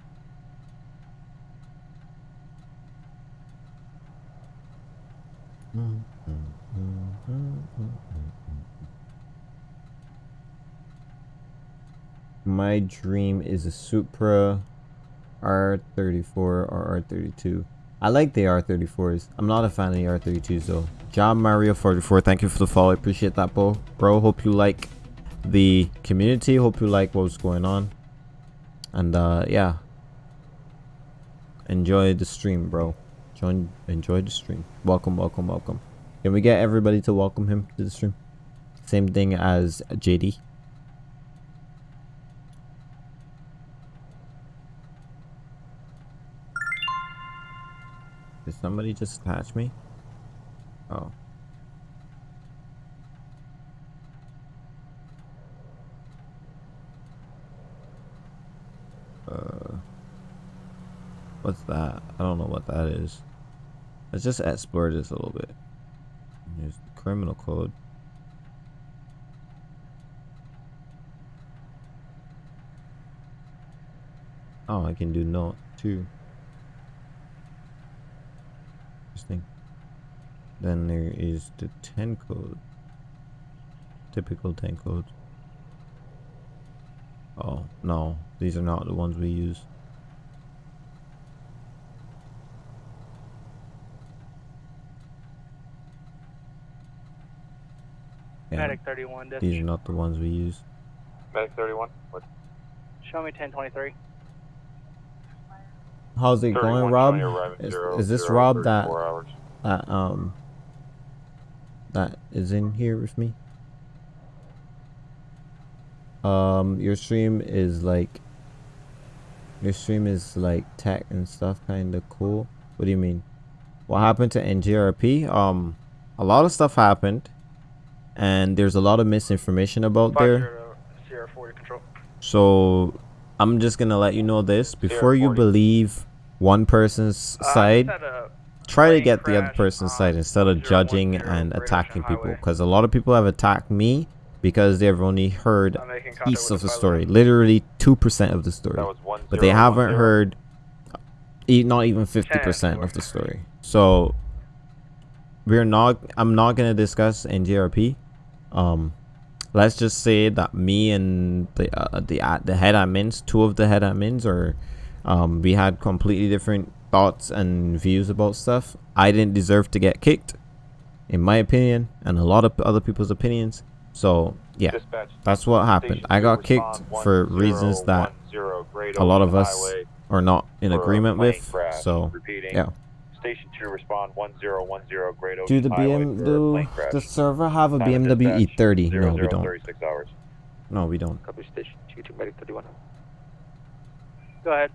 My dream is a Supra R34 or R32. I like the R34s. I'm not a fan of the R32s though. John Mario 44, thank you for the follow. I appreciate that, bro. Bro, hope you like the community. Hope you like what's going on. And uh yeah. Enjoy the stream, bro. Join enjoy the stream. Welcome, welcome, welcome. Can we get everybody to welcome him to the stream? Same thing as JD. Did somebody just attach me? Oh. Uh, what's that? I don't know what that is. Let's just explore this a little bit. Here's the criminal code. Oh, I can do not too. Interesting. Then there is the 10 code. Typical 10 codes. Oh, no. These are not the ones we use. Yeah, Medic 31, these are not the ones we use. Medic 31. What? Show me 1023. How's it going, Rob? Is, zero, is this zero, Rob that hours. that um that is in here with me? Um, your stream is like your stream is like tech and stuff, kind of cool. What do you mean? What happened to NGRP? Um, a lot of stuff happened, and there's a lot of misinformation about there. Sierra 40 control. So I'm just gonna let you know this before you believe one person's Uh, side. Try to get the other person's side instead of judging and attacking people. Because a lot of people have attacked me because they've only heard piece of the story, literally two percent of the story, but they haven't heard e- not even fifty percent of the story. So we're not. I'm not gonna discuss NGRP. Um, let's just say that me and the uh, the uh, the head admins, two of the head admins, are um, we had completely different thoughts and views about stuff. I didn't deserve to get kicked, in my opinion, and a lot of other people's opinions. So yeah, that's what happened. I got kicked for reasons that a lot of us are not in agreement with. So Repeating. yeah. Station 2 respond 1010 Great Ocean Do the Highway BM do plane crash. the server have a BMW E30? No, we don't. No, we don't. Copy station 2 to medic 31. Go ahead.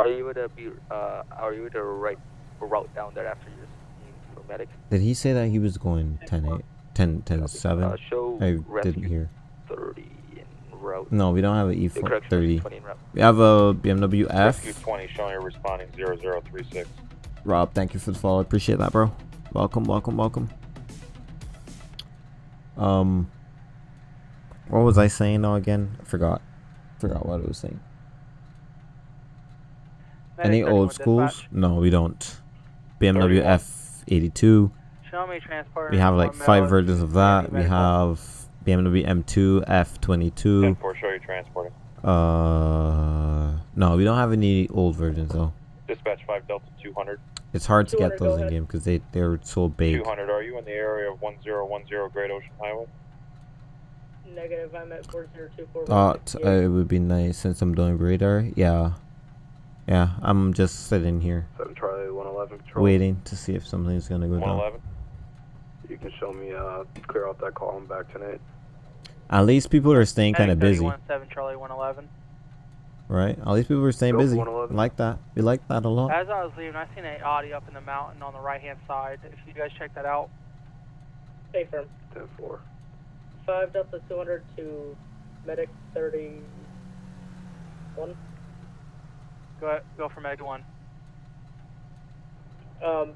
Are you able to be, uh, are you able to write route down there after you for medic? Did he say that he was going 10 8, 10 10 7? Uh, show I didn't hear. 30 in route. No, we don't have an The E4 correction is 30. 20 in route. We have a BMW F. Rescue F. 20 showing you're responding 0036. Rob, thank you for the follow. Appreciate that, bro. Welcome, welcome, welcome. Um, what was I saying now again? I forgot. Forgot what I was saying. Any old schools? dispatch. No, we don't. BMW F82. Show me. We have like five mail versions of that. We have BMW M2 F22. 10 4 show you transporting. Uh, no, we don't have any old versions though. Dispatch 5 Delta 200. It's hard to get those in game because they they're so big. 200, are you in the area of 1010 Great Ocean Highway? Negative, I'm at 4024. Thought uh, it would be nice since I'm doing radar. Yeah, yeah. I'm just sitting here 7 Charlie 111 control. waiting to see if something's gonna go down. 111? You can show me, uh, clear out that column back tonight. At least people are staying kind of busy, 31, 7 Charlie 111. right? At least people are staying Go busy. 111. Like that. We like that a lot. As I was leaving, I seen a Audi up in the mountain on the right hand side. If you guys check that out. Stay firm. 10 4. 5 Delta 200 to Medic 31. Go ahead, go for Meg 1. Um,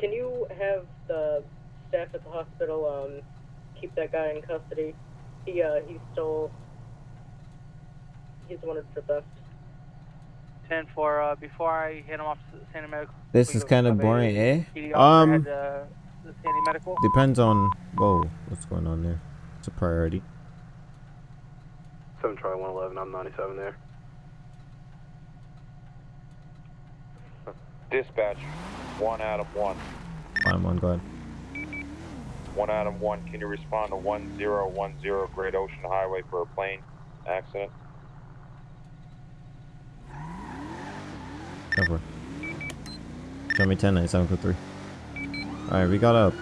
can you have the staff at the hospital um, keep that guy in custody? He uh, he stole. He's wanted for theft. 10 for, uh, before I hit him off to Sandy Medical. This is kind of have a boring, eh? Um, head to Sandy Medical. depends on. Whoa, what's going on there? It's a priority. 7 Charlie 111. I'm 97 there. Dispatch 1 Adam 1. I'm go ahead. 1 Adam 1, can you respond to 1010 Great Ocean Highway for a plane accident? Go for it. Show me 10 3. Alright, we got a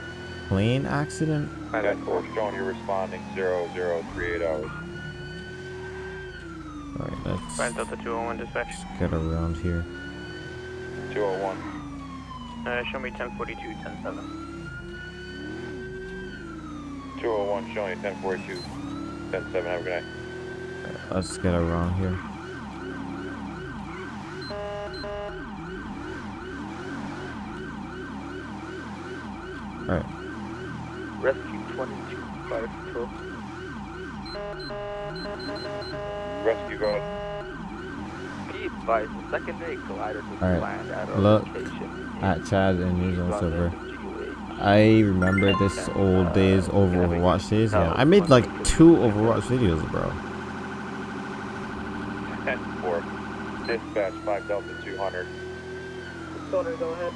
plane accident. 10 4 showing you're responding 0038 hours. Alright, let's 5 Delta 201 dispatch. get around here. 201. Uh, show me 1042, 107. 201 show me 1042. 107, have a good night. Let's get around here. Alright. Rescue 22, fire control. Rescue, go ahead. Be advised, the secondary collider was Alright. planned at a Look location. at Chad and his own server. I remember this old uh, days over Overwatch days. Yeah, I made like two Overwatch videos, bro. 10 4. Dispatch 5 Delta 200. Go ahead.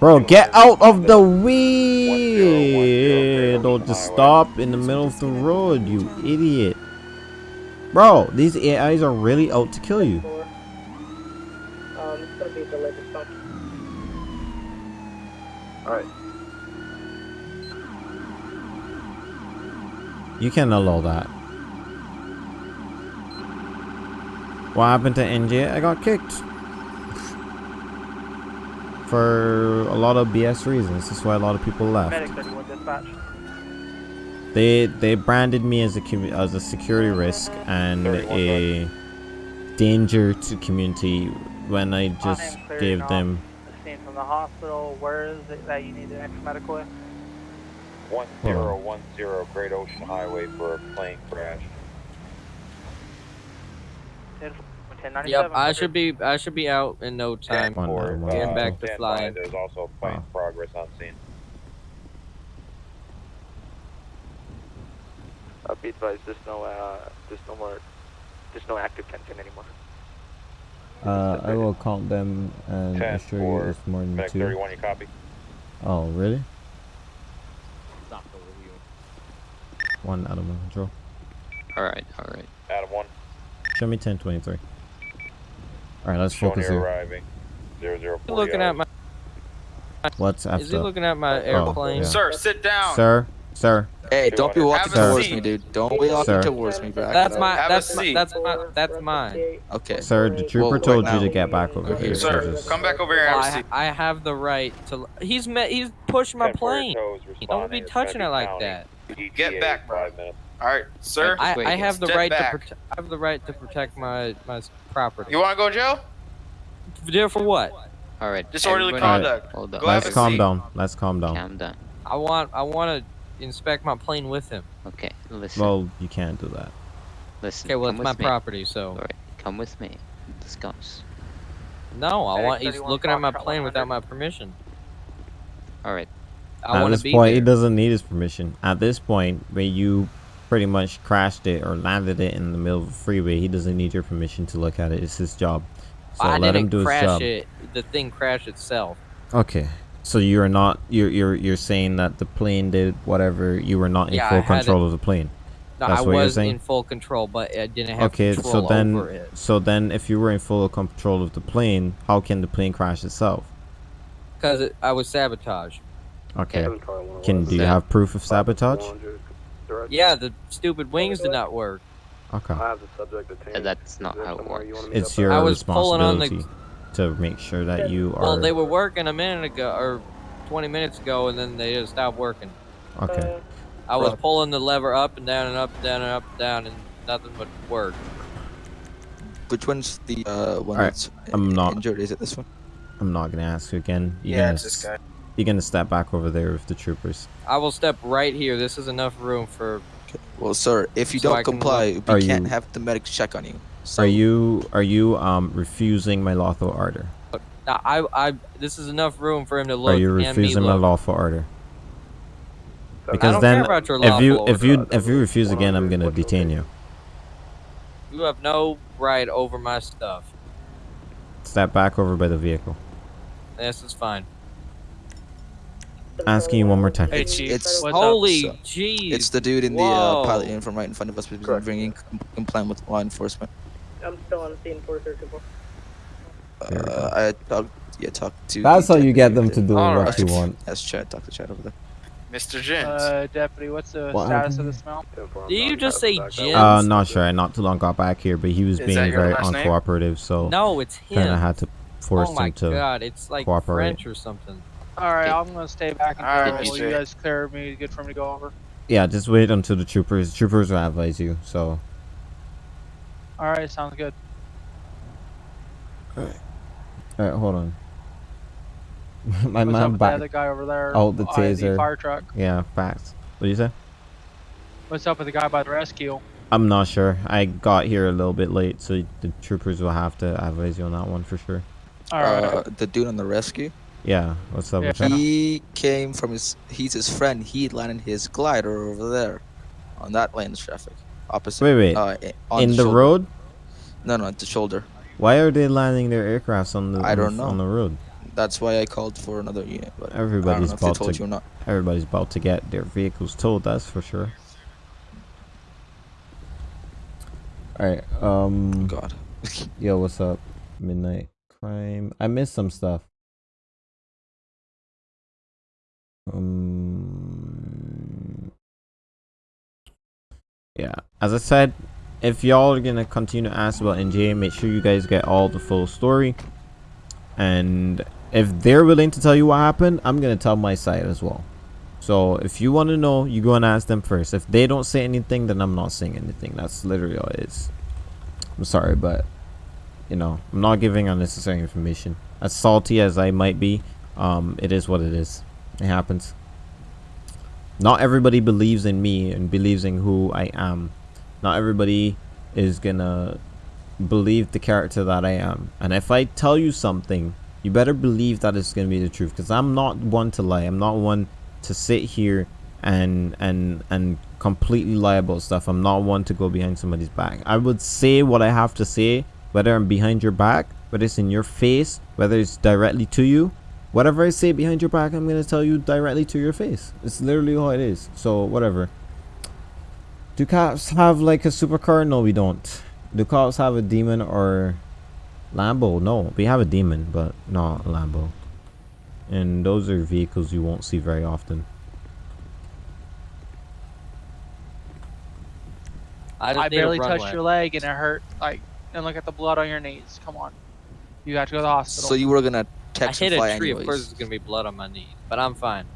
Bro, get out of the way! Don't just stop in the middle of the road, you idiot. Bro, these AIs are really out to kill you. Um, it's gonna be a delayed response. Alright. You can allow that. What happened to NJ? I got kicked. For a lot of BS reasons. That's why a lot of people left. Medic 31 dispatch. They they branded me as a as a security risk and a danger to community when I just gave them Scene from the hospital. Where is it that you need an extra medical in? 1010 Great Ocean Highway for a plane crash. 10, 1097. Yep, I should be I should be out in no time. One, one, one, Getting one. back to Stand by, flying. There's also a plane progress on scene. Uh, be advised, there's no, uh, there's no more, there's no active 1010 anymore. Uh, I will count them and 10 assure you for it's more than two. 31, you copy? Oh, really? Stop the review. One out of my control. Alright, alright. Adam 1. Show me 1023. Alright, let's Showing focus you here. arriving. 0040. You looking at my? What's after? Is he looking at my Oh, airplane? yeah. Sir, sit down. Sir, sir. Hey, don't be walking Have towards seat. me, dude. Don't be walking Sir. towards me, bro. That's my. Have That's my. That's my. That's mine. Okay. Sir, the trooper Well, told right you to get back over Okay, here. Sir, so just- come back over here and Well, have a I, seat. I have the right to. He's met. He's pushed my plane. toes Don't be touching it like that. Get back, bro. Five. All right, sir. I, I have the right back. to. Prote- I have the right to protect my my property. You want to go to jail? There for what? Alright. Disorderly everybody- conduct. Hold on. Go Let's a calm seat. down. Let's calm down. Calm down. I want. I want to inspect my plane with him. Okay, listen. Well, you can't do that. listen. Okay, well come it's my me. property, so Alright, come with me. Discuss. no. I want. He's looking at my plane 100. without my permission. Alright. I At this to be point, he doesn't need his permission. At this point, where you pretty much crashed it or landed it in the middle of the freeway, he doesn't need your permission to look at it. It's his job. So I let didn't him do his crash job. it. The thing crashed itself. Okay. So you're not you're you're you're saying that the plane did whatever you were not in Yeah, full control it- of the plane. No, That's I what you're was saying? in full control, but I didn't have Okay, control so then over it so then if you were in full control of the plane, how can the plane crash itself? because I was sabotaged. Okay. Seven car, one Can do you have proof of sabotage? Yeah, the stupid wings did not work. Okay. I have the subject detained. That's not how it works. It's your I was pulling on the- responsibility to make sure that you are Well, they were working a minute ago or 20 minutes ago, and then they just stopped working. Okay. I was pulling the lever up and down and up and down and up and down, and nothing but work. Which one's the uh, one Alright, that's I'm not- injured? Is it this one? I'm not gonna ask you again. You're Yeah, gonna it's this guy. You're gonna step back over there with the troopers. I will step right here. This is enough room for. Well, sir, if you So don't can comply, look- we Are can't you- have the medics check on you. So Are you are you um refusing my lawful order? Now, I, I, this is enough room for him to look. Are you refusing my lawful order? I Because don't then, care about your if you lawful if you if you refuse again, I'm gonna detain you. You have no right over my stuff. Step back over by the vehicle. This is fine. Asking you one more time. Hey, it's it's Holy up? jeez! it's the dude in the uh, pilot uniform right in front of us, because Correct. bringing com- complaint with law enforcement. I'm still on scene for 34. There we Uh, I talked, yeah, talked to. That's how you get them to do Alright. what you want. That's Chad. Talk to Chad over there. Mr. Jens. Uh, deputy, what's the What status happened? of the smell? Did you just say Jens? Uh, not sure. I not too long got back here, but he was Is being very last name? uncooperative, so No, it's him. kind of had to force oh my him to. god, it's like cooperate. French or something. All right, I'm gonna stay back and All right, until Mr. you guys clear me good for me to go over. Yeah, just wait until the troopers. Troopers will advise you. So, All right, sounds good. all right, hold on. My What's up man with the other guy over there Oh, the by the taser. fire truck? Yeah, facts. What do you say? What's up with the guy by the rescue? I'm not sure. I got here a little bit late, so the troopers will have to advise you on that one for sure. Uh, the dude on the rescue. Yeah, what's up with that? He came from his. He's his friend. He landed his glider over there, on that lane of traffic, opposite. Wait, wait. Uh, on In the shoulder. road? No, no, at the shoulder. Why are they landing their aircrafts on the I don't know. on the road? That's why I called for another unit. But Everybody's know if they about told to you or not. everybody's about to get their vehicles towed. That's for sure. All right. Um. God. yo, what's up? Midnight crime. I missed some stuff. Um. Yeah, as I said, if y'all are gonna continue to ask about NJ, make sure you guys get all the full story. And if they're willing to tell you what happened, I'm gonna tell my side as well. So if you want to know, you go and ask them first. If they don't say anything, then I'm not saying anything. That's literally all it is. I'm sorry, but you know, I'm not giving unnecessary information. As salty as I might be, um, it is what it is. It happens. Not everybody believes in me and believes in who I am. Not everybody is gonna believe the character that I am. And if I tell you something, you better believe that it's gonna be the truth. Because I'm not one to lie. I'm not one to sit here and and and completely lie about stuff. I'm not one to go behind somebody's back. I would say what I have to say, whether I'm behind your back, whether it's in your face, whether it's directly to you. Whatever I say behind your back, I'm gonna tell you directly to your face. It's literally how it is. So whatever. Do cops have like a supercar? No, we don't. Do cops have a demon or Lambo? No, we have a demon, but not a Lambo. And those are vehicles you won't see very often. I, I barely runway. touched your leg and it hurt. Like, and look at the blood on your knees. Come on. You got to go to the hospital. So you were gonna I hit a tree. Of course, there's gonna be blood on my knee, but I'm fine.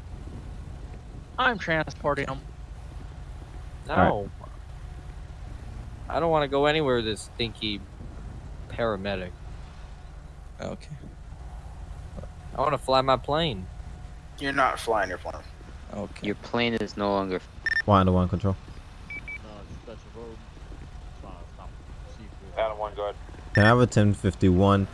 I'm transporting him. No, Alright. I don't want to go anywhere with this stinky paramedic. Okay. I want to fly my plane. You're not flying your plane. Okay. Your plane is no longer. One to one control. Adam one, go ahead. Can I have a 1051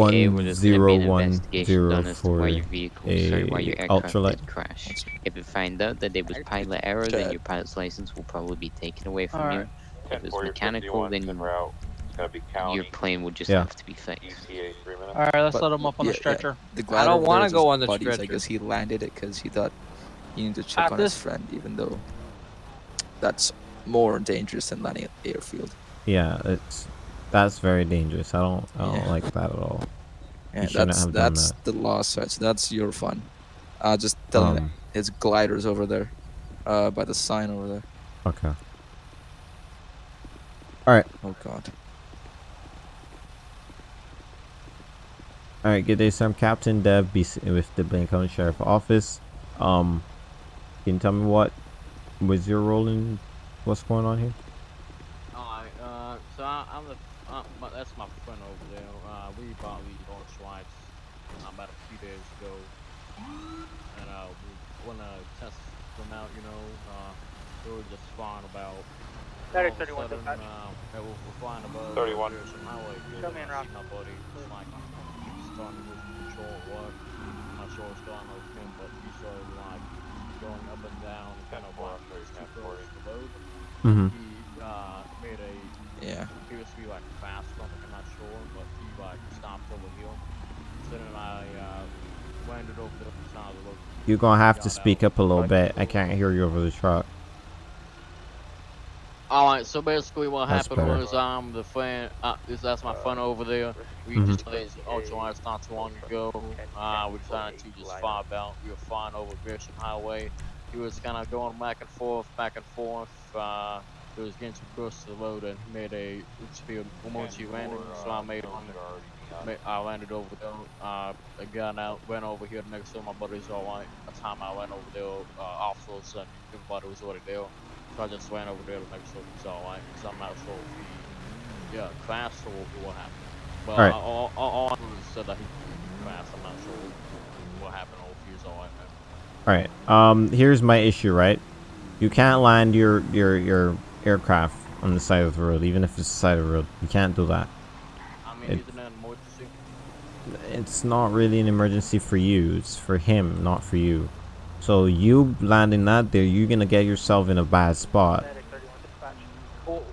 AA, we're just gonna be an 101 investigation done as to why for your vehicle, sorry, why your a aircraft ultralight? did crash. If we find out that it was pilot error, then your pilot's license will probably be taken away from Alright. you. If it's 10-4, mechanical, then en route. It's gonna be county. your plane would just Yeah. have to be fixed. ETA three minutes. All right, let's But- let him up on yeah, the yeah. stretcher. The I glider don't over wanna there is go his on the buddies. I stretcher. guess he landed it because he thought he needed to check At on his this- friend, even though that's more dangerous than landing at the airfield. Yeah, it's that's very dangerous. I don't I don't Yeah. like that at all. Yeah, you shouldn't that's have done that's that. the law side. So that's your fun. Uh, just tell him Um, his gliders over there, uh, by the sign over there. Okay. All right. Oh God. All right. Good day, sir. I'm Captain Dev BC with the Blaine County Sheriff Office. Um, can you tell me what was your role in what's going on here? Alright, uh, so I, I'm the, uh, my, that's my friend over there. Uh, we bought these orange swipes uh, about a few days ago, and uh, we want to test them out. You know, uh, we were just flying about. That all is of a 31 sudden, dispatch. uh, hey, we're, we're flying above 31. Pearson Highway. Show me and and Rock. my buddy. It's like he's starting to lose control or what. I'm not sure what's going on with him, but he started like going up and down, kind of like too close to the road. Mhm. He uh, made a Yeah. appears to be like fast something, I'm not sure, but he like stopped over here. So then I uh, landed over the side of the road. You're gonna have to speak up a little bit. I can't hear you over the truck. Alright, so basically what That's happened better. was um the fan uh this that's my friend over there. We Mhm. just played Ultra ultralights not too long ago. Uh we decided to just fly out. We were flying over Gresham Highway. He was kinda going back and forth, back and forth. Uh it was getting too close to the road and he made a speed emergency landing, so I made on Ma- I landed over there. Uh, I got out, went over here next to my buddy's all right. By the time I went over there, uh, officers and everybody was already there. So I just went over there to make sure it was all right. Cause I'm not sure if he, yeah, crashed or what happened. But All right. all, all, all I know is said that he crashed. I'm not sure. what happened over here, so I All right. Um, here's my issue, right? You can't land your your your aircraft on the side of the road, even if it's the side of the road. You can't do that. I mean, It- isn't that an emergency? It's not really an emergency for you. It's for him, not for you. So you landing that there, you're gonna get yourself in a bad spot.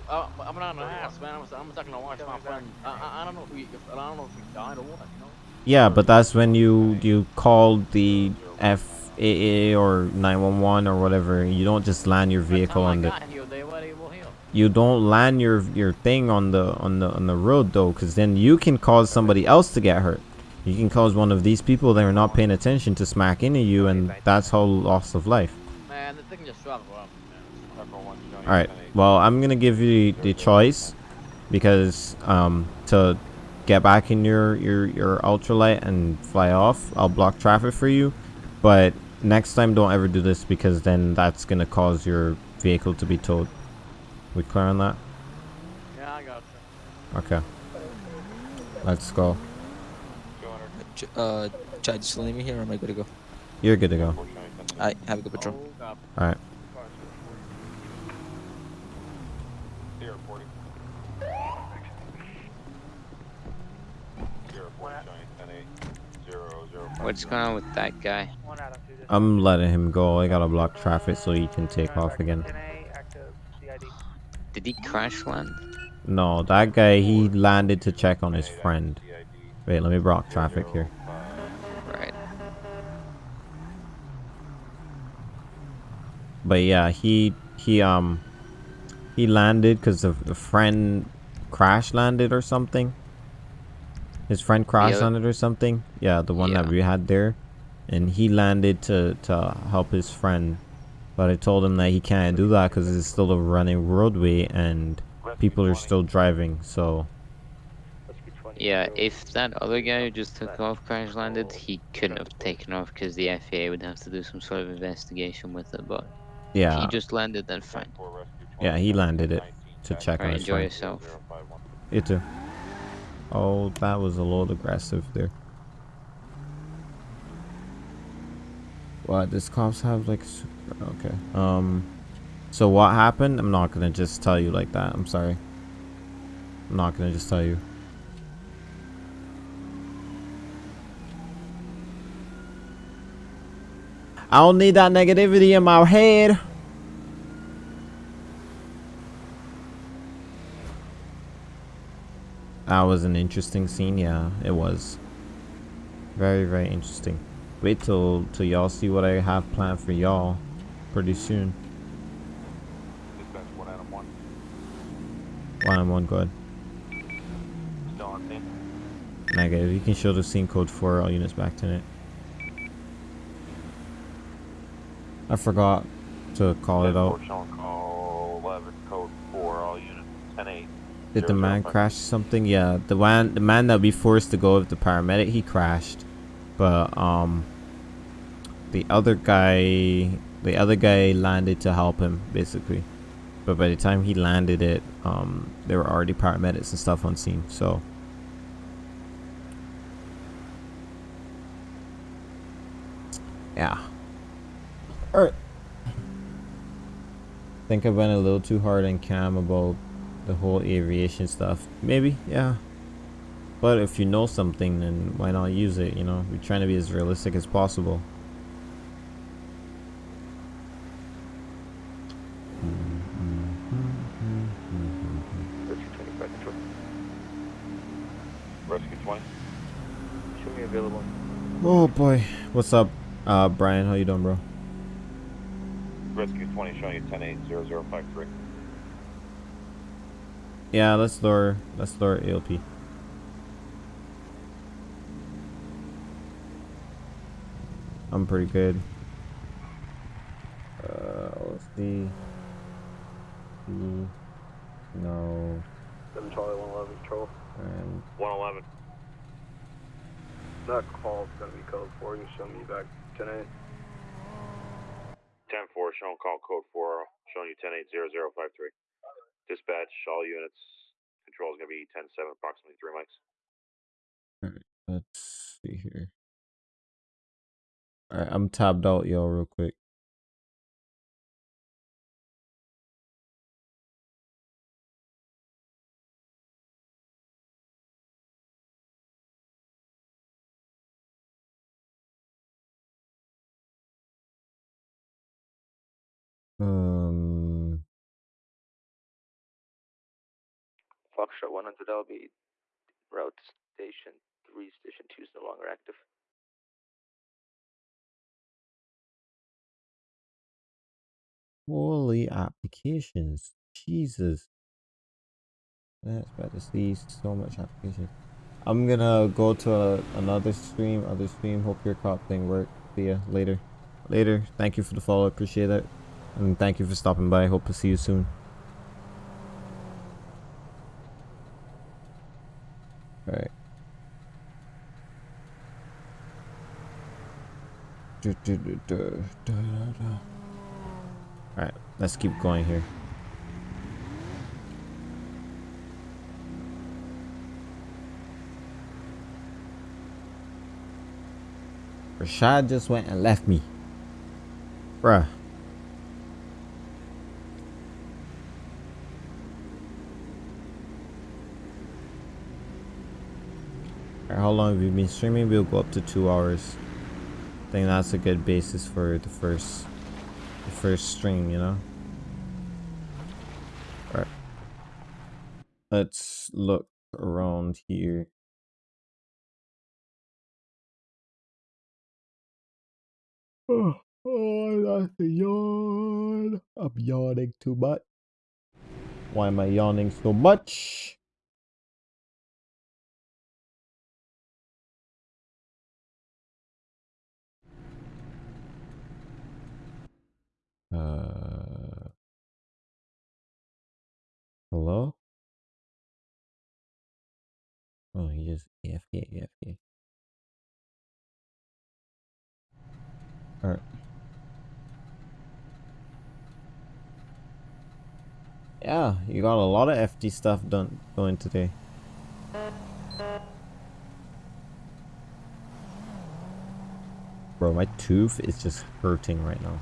Uh, I'm not gonna ask, man. I'm, I'm talking to watch my friend. I, I, I don't know if we, if, I don't know if he died or what. You know? Yeah, but that's when you you call the FAA or 911 or whatever. You don't just land your vehicle on the. here, they were able. You don't land your your thing on the on the on the road though, because then you can cause somebody else to get hurt. You can cause one of these people that are not paying attention to smack into you, and that's how loss of life. Man, the thing just dropped around. All right. Well, I'm gonna give you the choice because um to get back in your your your ultralight and fly off, I'll block traffic for you. But next time, don't ever do this because then that's gonna cause your vehicle to be towed. We clear on that? Yeah, I got you. Okay. Let's go. Ch- Uh, Chad, just leave me here or am I good to go? You're good to go. Alright, have a good patrol. All right. What's going on with that guy? I'm letting him go. I gotta block traffic so he can take off again. Did he crash land? No, that guy he landed to check on his friend. Wait, let me block traffic here. Right. But yeah, he he um he landed because the, the friend crash landed or something. His friend crash other- landed or something. Yeah, the one that we had there, and he landed to to help his friend. But I told him that he can't do that because it's still a running roadway and people are still driving. So Yeah, if that other guy who just took off crash landed, he couldn't have taken off because the FAA would have to do some sort of investigation with it. But Yeah. he just landed, then fine. yeah, he landed it to check on Alright, his enjoy yourself. You too. Oh, that was a little aggressive there. What, does cops have like... s- Okay. Um, so what happened? I'm not gonna just tell you like that. I'm sorry. I'm not gonna just tell you. I don't need that negativity in my head. That was an interesting scene, yeah, it was. Very, very interesting. Wait till till y'all see what I have planned for y'all pretty soon. Dispatch one Adam one. One on one, good. Still on scene. Negative. You can show the scene code for all units back to it. I forgot to call it out. Call 11, code 4, all units 10 8. Did the man crash something? Yeah, the man the man that we forced to go with the paramedic, he crashed. But um the other guy the other guy landed to help him basically. But by the time he landed it, um there were already paramedics and stuff on scene. So Yeah. Alright. Think I went a little too hard on Cam about the whole aviation stuff. Maybe, yeah. But if you know something, then why not use it? You know, we're trying to be as realistic as possible. Rescue 20. Show me available. Oh boy, what's up, uh, Brian? How you doing, bro? Rescue 20 showing you 10 8 0053. Yeah, let's lower, let's lower ALP. I'm pretty good. Uh, let's see. No. 7 Charlie 111 control. And 111. That call's gonna be code 4. You can show me back 10 8. 10 4 showing call code 4 showing you 10 8 0053. Dispatch, all units. Control is going to be 10 7, approximately 3 mics. Alright, let's see here. Alright, I'm tabbed out, y'all, real quick. Um, Foxtrot 100 LB, route station 3, station 2 is no longer active. holy applications. Jesus. That's bad to see so much application. I'm gonna go to a, another stream, other stream. Hope your cop thing worked. See ya later. Later. Thank you for the follow. Appreciate that. And thank you for stopping by. I hope to see you soon. Alright. Alright, let's keep going here. Rashad just went and left me. Bruh. How long we've been streaming? We'll go up to two hours. I think that's a good basis for the first the first stream, you know? Alright. Let's look around here. Oh, oh that's a yawn. I'm yawning too much. Why am I yawning so much? Uh, hello? Oh, he just AFK, AFK. Alright. Yeah, you got a lot of FD stuff done going today. Bro, my tooth is just hurting right now.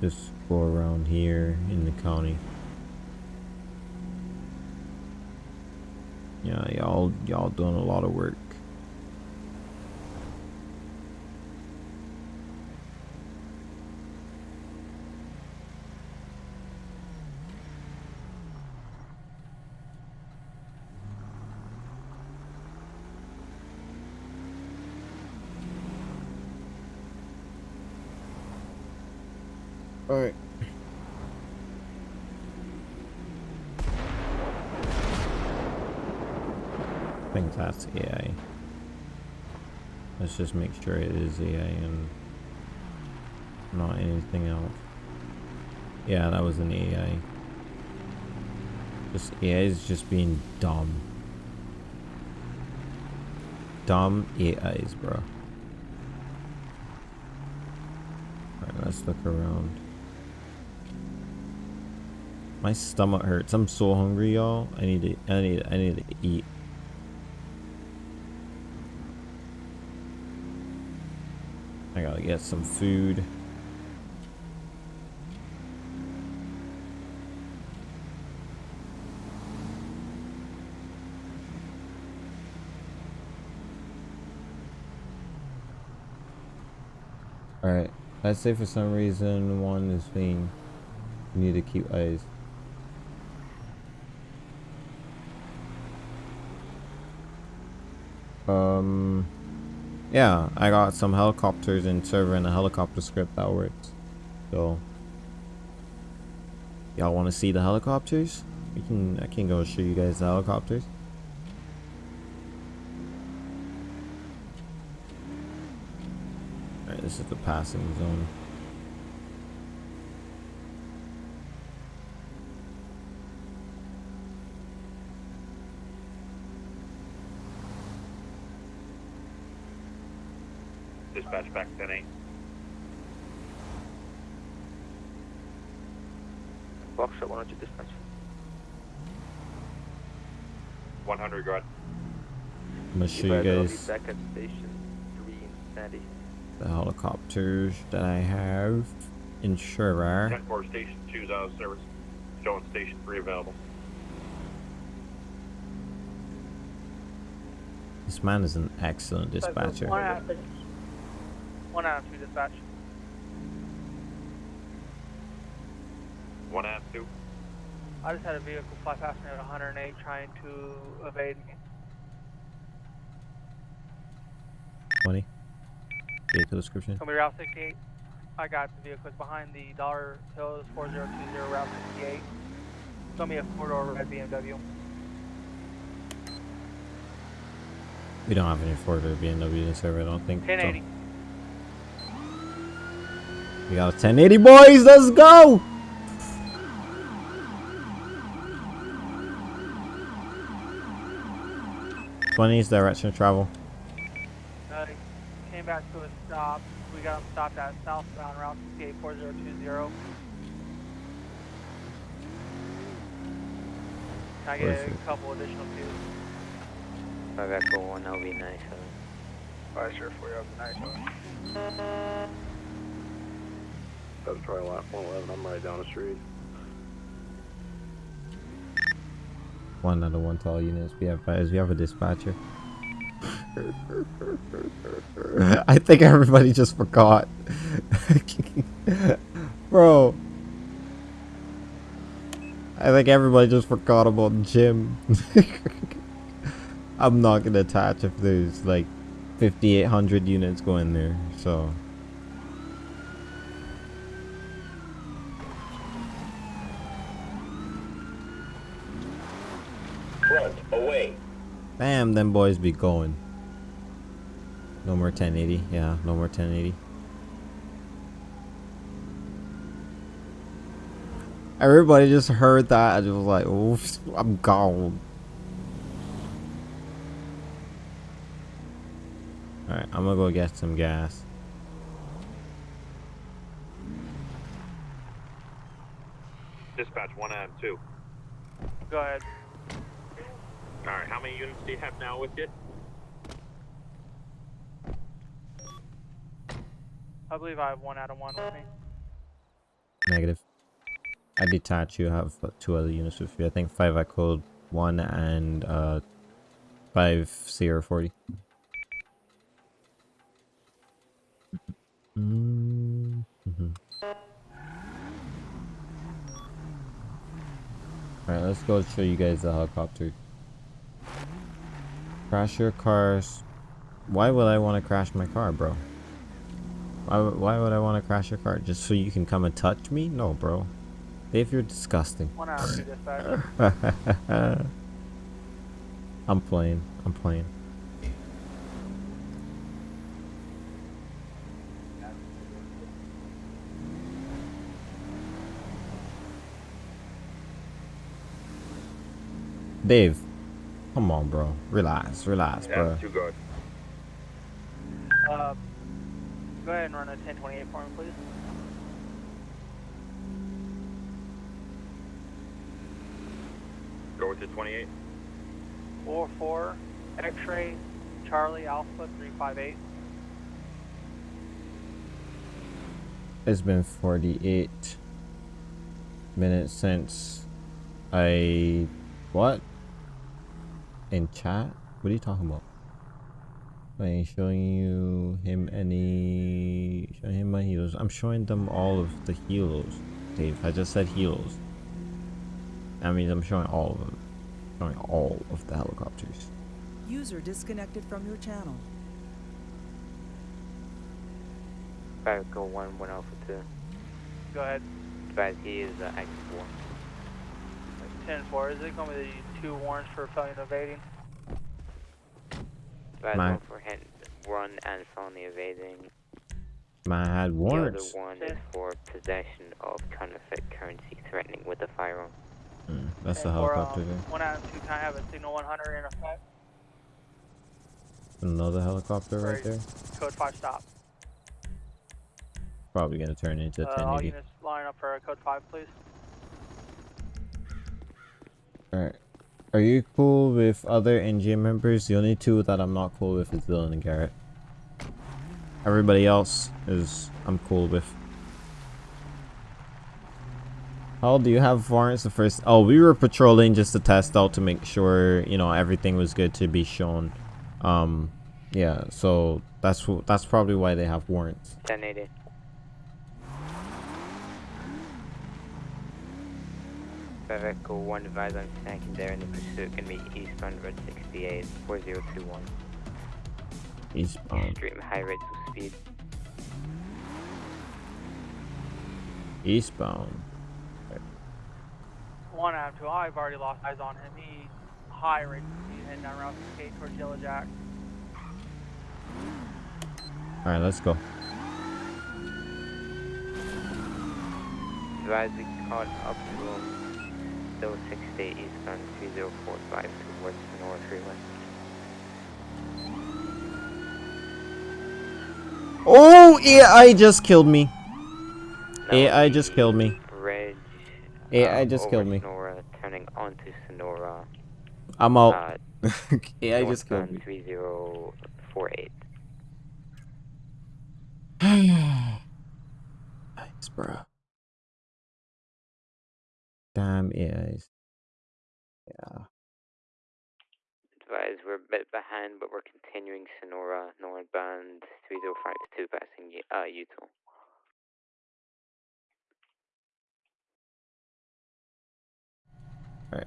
Just go around here in the county. Yeah, y'all y'all doing a lot of work. Alright. I think that's AI. Make sure it is AI and not anything else. Yeah, that was an EA. Just EA is just being dumb. Dumb AIs, bro. Alright, let's look around. My stomach hurts. I'm so hungry, y'all. I need to I need I need to eat. Gotta get some food. Alright. Let's say for some reason one is being you need to keep eyes. Um, yeah, I got some helicopters in server and a helicopter script that works. So, y'all want to see the helicopters? We can, I can go show you guys the helicopters. Alright, this is the passing zone. Dispatch back 10 8. Foxtrot 102 dispatch. 100, go ahead. I'm gonna show you Advise I'll guys back at station 3 in Sandy. the helicopters that I have. Insurer. 10 4 Station 2's out of service. Showing Station 3 available. This man is an excellent dispatcher. One out, one out of two dispatch. 1 2. I just had a vehicle fly past me at 108 trying to evade me. 20. Vehicle description. Coming Route 68. I got the vehicle it's behind the Dollar Hills 4020 Route 68. It's gonna be a four door red BMW. We don't have any Ford or BMW in server, I don't think. so. 1080. We got a 1080, boys. Let's go. Twenties direction of travel. Uh, came back to a stop. We got him stopped at southbound Route 68 4020. Can I get a couple additional twos? Five Echo 1 LV 97. Alright, sure, for you. Nice one. That's probably lot 111. I'm right down the street. One out one to all units. We have guys. We have a dispatcher. I think everybody just forgot. Bro. I think everybody just forgot about Jim. I'm not gonna attach if there's like 5,800 units going there, so. Bam, them boys be going. No more 1080. Yeah, no more 1080. Everybody just heard that and was like, oof, I'm gone. Alright, I'm gonna go get some gas. Dispatch 1 and 2. Go ahead. Alright, how many units do you have now with you? I believe I have one out of one with me. Negative. I detach you, have two other units with you. I think 5 I called 1 and uh, 5 Sierra 40. Mm-hmm. Alright, let's go show you guys the helicopter. Crash your cars. Why would I want to crash my car, bro? Why, would- why would I want to crash your car? Just so you can come and touch me? No, bro. Dave, you're disgusting. One out of two dispatch. I'm playing. I'm playing. Dave, come on, bro. Relax, relax, bro. too good. Uh, go ahead and run a 1028 for me, please. Go with the 28. 4 4 X-ray Charlie Alpha 358. It's been 48 minutes since I. What? In chat? What are you talking about? I ain't showing you him any. Showing him my helos. I'm showing them all of the helos, Dave. I just said helos. That means I'm showing all of them. Showing all of the helicopters. User disconnected from your channel. Five Echo 1 1 Alpha 2. Go ahead. Advise he is uh, active 1. 10 4. Is it going to be two warrants for felony evading? Advise one for hit, run and felony evading. Man, I had warrants. The other one is for possession of counterfeit currency threatening with a firearm. Mm, that's the 10 4, helicopter um. One out of two. Can I have a signal 100 in effect? Another helicopter right Right. there. Code 5 stop. Probably gonna turn into Uh, all 1080. units line up for a code 5, please. Alright. Are you cool with other NGA members? The only two that I'm not cool with is Dylan and Garrett. Everybody else is I'm cool with. How do you have warrants the first? Oh, we were patrolling just to test out to make sure you know everything was good to be shown. Um, yeah. So that's that's probably why they have warrants. 1080. Vehicle 1 advised I'm snacking there in the pursuit can be eastbound road 68 4021. Eastbound. Extreme high rates of speed. Eastbound. One out of two. I've already lost eyes on him. He high rate of speed heading down Route 68 towards Yellow Jack. All right, let's go. Advise we caught up to him. Still 68 eastbound 3045 towards the North Freeway. Oh, AI just killed me. AI just killed me. Bridge. AI uh, just killed me. Senora, turning onto Senora. I'm out. Uh, AI just killed me. 3048. Thanks, bro. Damn is. Yeah. Advise we're a bit behind, but we're continuing Senora northbound 3052 passing uh, Utah. Alright.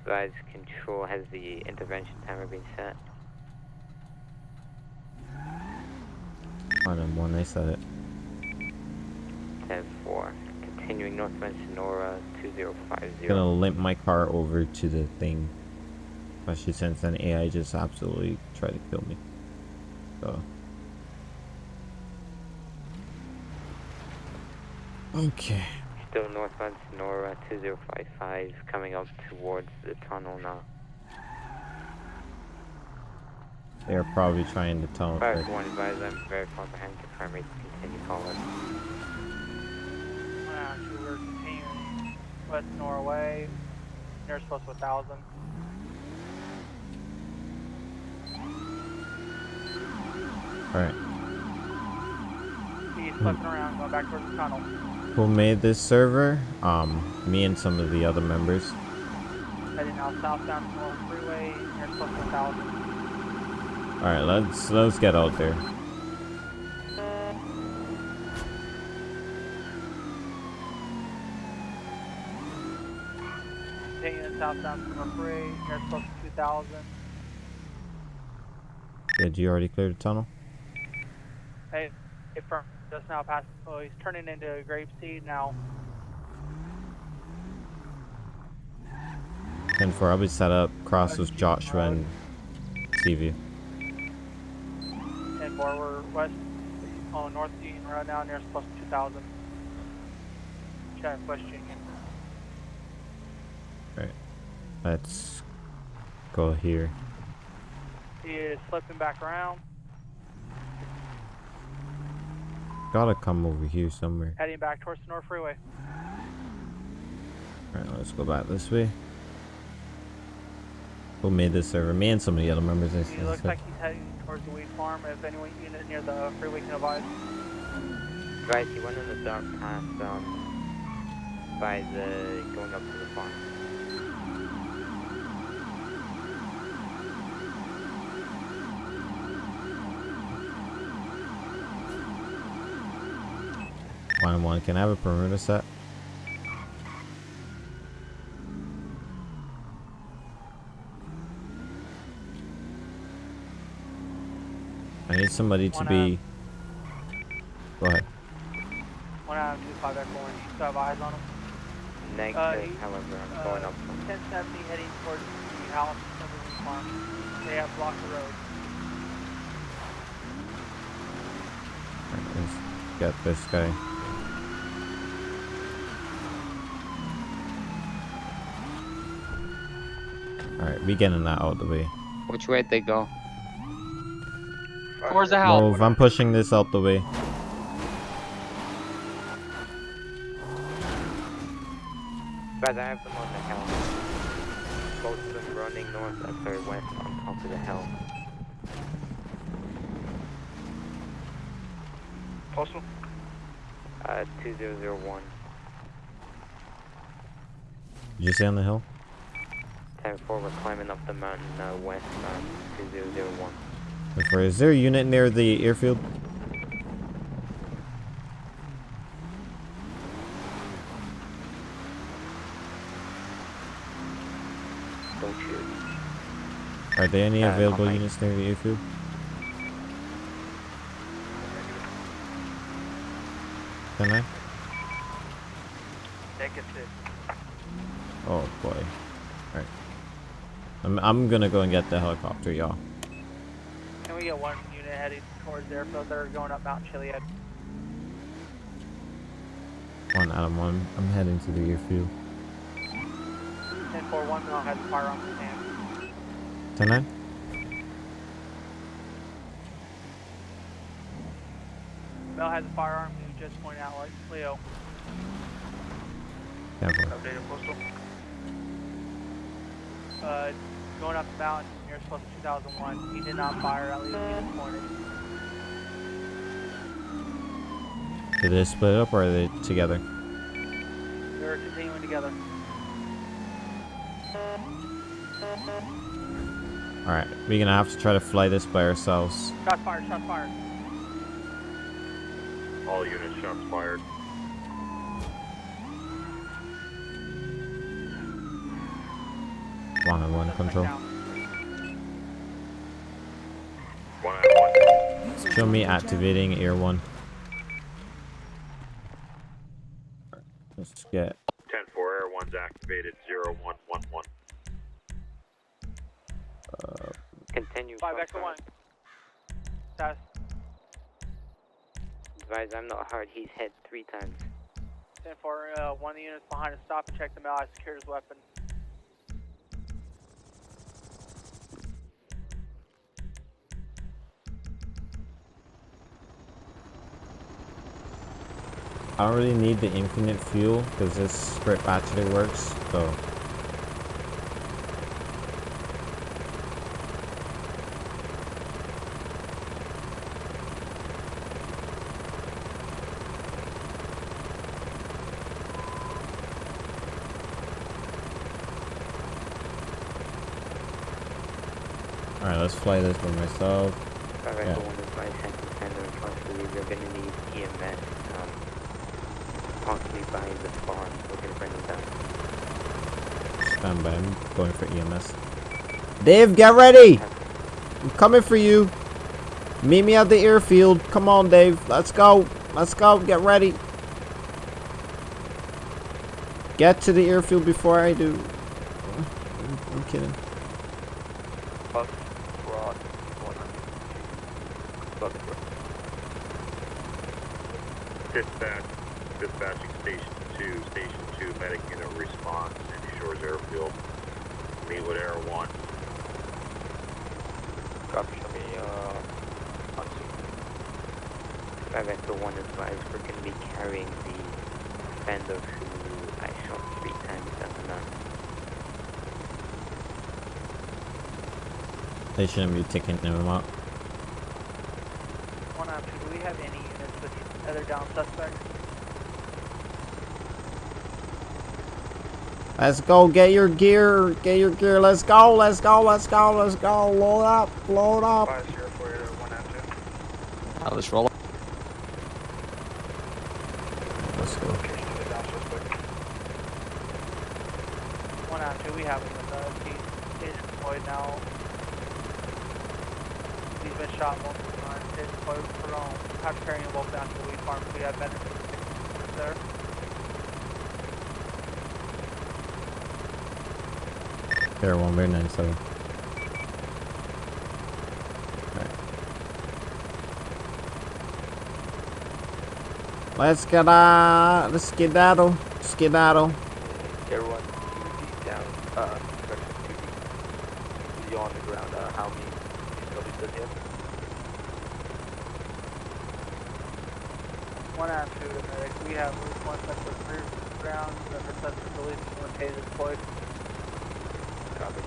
Advise control has the intervention timer been set. On them one, I said it. 10 4. Continuing northbound Senora 2050. Gonna limp my car over to the thing. Especially since an AI just absolutely tried to kill me. So. Okay. Still northbound Senora 2055 coming up towards the tunnel now. They're probably trying to tell Fire one advise I'm very far behind rate to continue calling. One out of two. We're continuing west Norway. Near supposed to 1000. Alright. He's flipping around, going back towards the tunnel. Who made this server? Um, me and some of the other members. Heading out southbound North Freeway. Near supposed to 1000. Alright, let's let's get out there. Continuing southbound North Freeway. Near supposed to 2000. Did you already clear the tunnel? Hey, hey, firm. Just now past. Oh, he's turning into a Grapeseed now. 10 4, I'll be set up. Cross with Joshua and CV. And more, we're west. on North Union Road now near to 2000. Check West Union. Alright. Let's go here. He is flipping back around, Gotta come over here somewhere. heading back towards the North Freeway. Alright, let's go back this way. Who made this server? Me and some of the other members. I He looks like he's heading towards the weed farm. If anyone unit near the freeway can advise. Advise he went in the dark path um, by the going up to the farm. One and one. Can I have a perimeter set? I need somebody to One, be. Go ahead. One out of two, five Echo one. You still have eyes on him? Negative, Uh, however, I'm uh, going up from 1070 heading towards the house of the farm. They have blocked the road. Alright, let's get this guy. Alright, we getting that out of the way. Which way they go? Towards the house. Move, I'm pushing this out the way. Guys, I have them on the house. both of them running north, uh, sorry, west on top of the hill. Postal? Uh, 2001. Did you say on the hill? 10 4, we're climbing up the mountain uh, west on 2001. Wait for it. Is there a unit near the airfield? Don't shoot. Are there any Uh, available units near the airfield? Can I? Negative. Oh boy. Alright. I'm, gonna go and get the helicopter, y'all. Can we get one unit heading towards the airfield? They're going up Mount Chiliad. One Adam one. I'm heading to the airfield. 10 4 1 Mel has a firearm in his hand. Ten nine? Mel has a firearm. You just pointed out, like Leo. Ten four. Updated postal. Uh, going up the mountain near Post 2001. He did not fire, at least he was pointed. Did they split up or are they together? They're continuing together. Alright, we're gonna have to try to fly this by ourselves. Shots fired, shots fired. All units shots fired. One on one control. One Adam one. Show me activating air one. Let's get 10 4 Air 1's activated 0111. uh, Continue. 5 Echo 1. Test. Advise, I'm not hard. He's hit three times. 10 4, uh, one of the units behind us. Stop and check them out. I secured his weapon. I don't really need the infinite fuel because this script actually works. So Alright, let's fly this by myself. Five Yeah. Echo 1 advise, Hampton Center and possibly you're going to need EMS, um, possibly by the farm. We're going to bring them down. Stand by, I'm going for EMS. Dave, get ready! I'm coming for you. Meet me at the airfield. Come on, Dave. Let's go. Let's go. Get ready. Get to the airfield before I do. I'm, I'm kidding. Bus, Rod, 100. Dispatch, dispatching station 2, station 2, medic unit response, Sandy Shores Airfield. Meet with Air 1. Copy, show me, uh, on scene. Five Echo 1 advise, we're going to be carrying the Fender who I shot three times down the mountain. They shouldn't be taking them out. One out two. Do we have any units with other down suspects? Let's go. Get your gear. Get your gear. Let's go. Let's go. Let's go. Let's go. Load up. Load up. Five zero four eight oh one out. I'll just roll up. Let's go. Location of the down suspect. One out two. We have him with us. He's, he's deployed now. He's been shot multiple times. He's deployed for um, have to carry him both down to the weed farm. We have medics there. Air one, very nine seven. Let's get uh let's skedaddle. Skedaddle. Everyone, 2D down, uh, 2D. You on the ground, uh, how many discoveries does he have? One out two. The medic. We have at least one suspect rear ground. The other suspect released one taser deployed. Copy.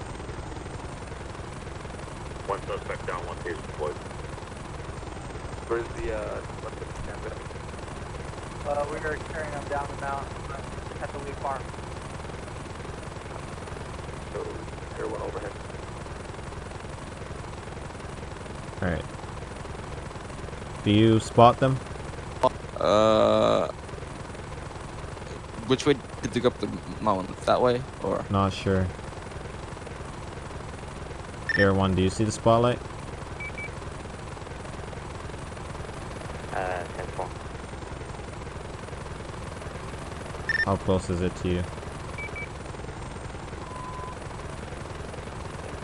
One suspect down, one taser deployed. Where's the, uh, what's the stand Uh, we are carrying them down the mountain at the Lee Farm. So, Air 1 overhead. Alright. Do you spot them? Uh, which way did they go up the mountain? That way or? Not sure. Air 1, do you see the spotlight? Uh, 10 4. How close is it to you?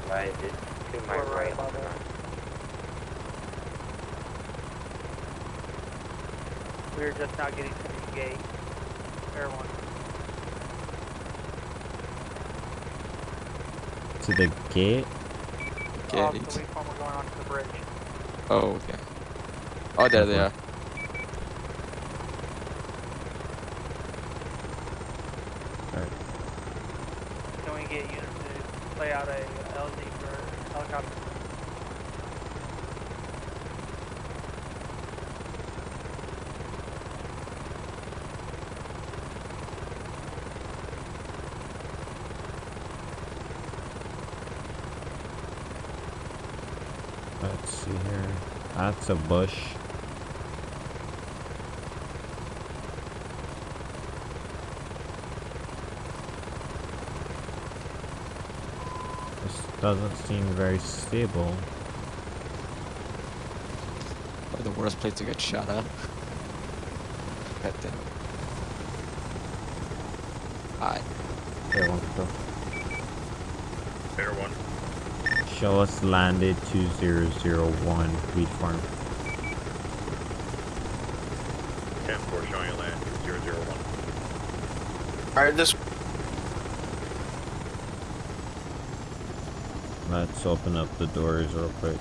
Right, it's to my right on the ground. We are just now getting to the gate. Air one. To the gate? Off the Lee Farm, we're going onto the bridge. Oh, okay. Oh, there they are. Can we get units to play out a LZ for helicopter? Let's see here. That's a bush. This doesn't seem very stable. Probably the worst place to get shot at. God damn. Hi. Air one, go. Air 1. Show us landed 2001 Wheat Farm. 10 4 showing you land 001. Alright, this Let's open up the doors real quick.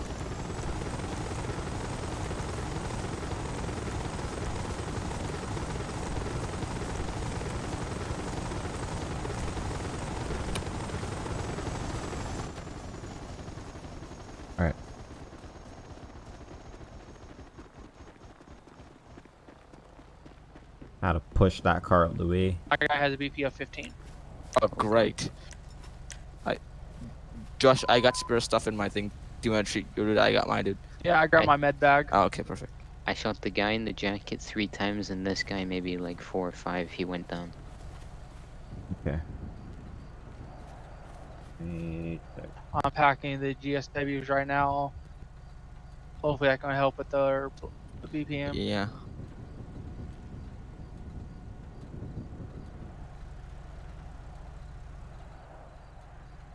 Alright. How to push that car out the way. My guy has a BP of 15. Oh, great. I, Josh, I got spare stuff in my thing. Do you want to treat your dude? I got mine, dude. Yeah, I grabbed my med bag. Oh, okay, perfect. I shot the guy in the jacket three times, and this guy maybe like four or five. He went down. Okay. I'm the GSWs right now. Hopefully, I can help with the, the BPM. Yeah.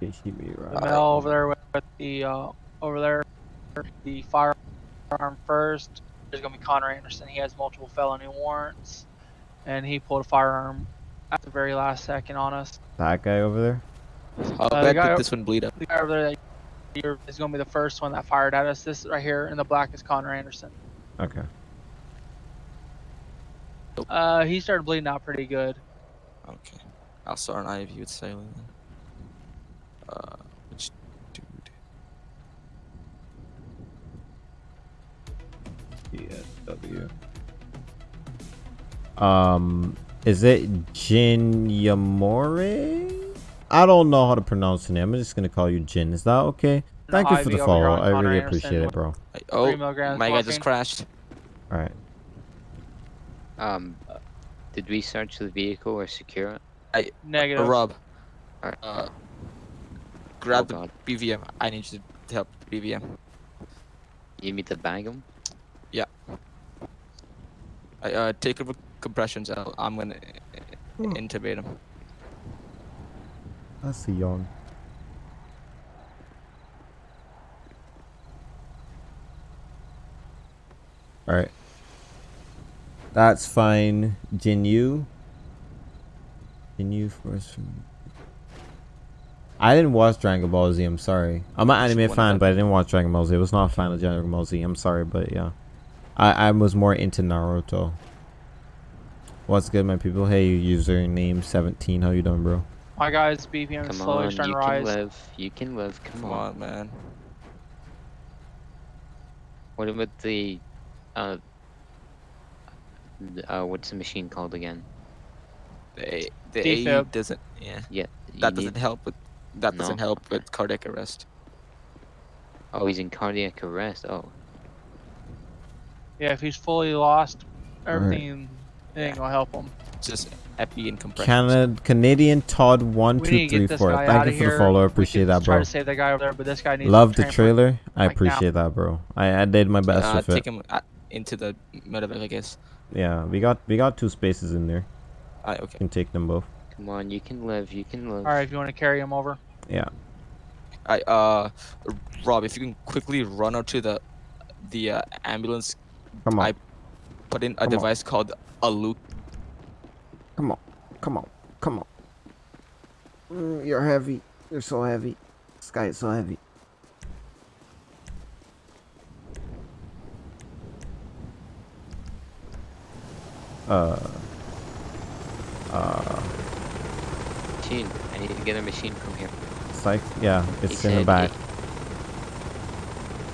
The male over there with, with the uh, over there, the firearm first. There's gonna be Connor Anderson. He has multiple felony warrants, and he pulled a firearm at the very last second on us. That guy over there? How Uh, the bad guy this one bleed up? The guy over there that you're- is gonna be the first one that fired at us. This right here in the black is Connor Anderson. Okay. Uh, he started bleeding out pretty good. Okay. I'll start an IV with saline. then. Uh, which dude? DSW. Um, is it Jin Yamore? I don't know how to pronounce the name. I'm just gonna call you Jin. Is that okay? Thank you for the follow. here I Connor really Anderson appreciate it, bro. Oh, Three milligrams my guy just crashed. All right. Um, did we search the vehicle or secure it? I Negative. Uh, Rob. Alright. Uh, grab Oh, the BVM. I need you to help BVM. You need to bag him? Yeah. I, uh, take over compressions. I'll, I'm gonna uh, intubate him. That's a yawn. Alright. That's fine. Jinyu. Jinyu first. I didn't watch Dragon Ball Z, I'm sorry. I'm an anime fan, but I didn't watch Dragon Ball Z. I was not a fan of Dragon Ball Z. I'm sorry, but yeah. I, I was more into Naruto. What's good, my people? Hey, username 17. How you doing, bro? My guy's BPM is Come slowly on, starting you can live. You can live. Come, Come on. on, man. What about the, uh, th- uh, what's the machine called again? The A, the Defib. AE doesn't. Yeah. Yeah. That doesn't need- help with. That No? doesn't help with cardiac arrest. Oh, he's in cardiac arrest. Oh, Yeah, if he's fully lost, everything it ain't gonna help him. Just epi and compression. Canada Canadian Todd one We two need to three get this four. guy Thank you for the follow. I We appreciate could that, Try bro. to save that guy over there, but this guy needs Love the transfer trailer. I like now. appreciate that, bro. I, I did my best Uh, with take it. him uh, into the medevac, I guess. Yeah, we got we got two spaces in there. Alright, okay. Can take them both. come on, you can live. You can live. All right, if you want to carry him over. Yeah. I uh, Rob, if you can quickly run out to the the uh, ambulance. Come on. I put in a Come on. device called a loop. Come on, come on, come on. Mm, you're heavy. You're so heavy. This guy is so heavy. Uh. Uh. Machine. I need to get a machine from here. Psych. Yeah, it's He in the back. he-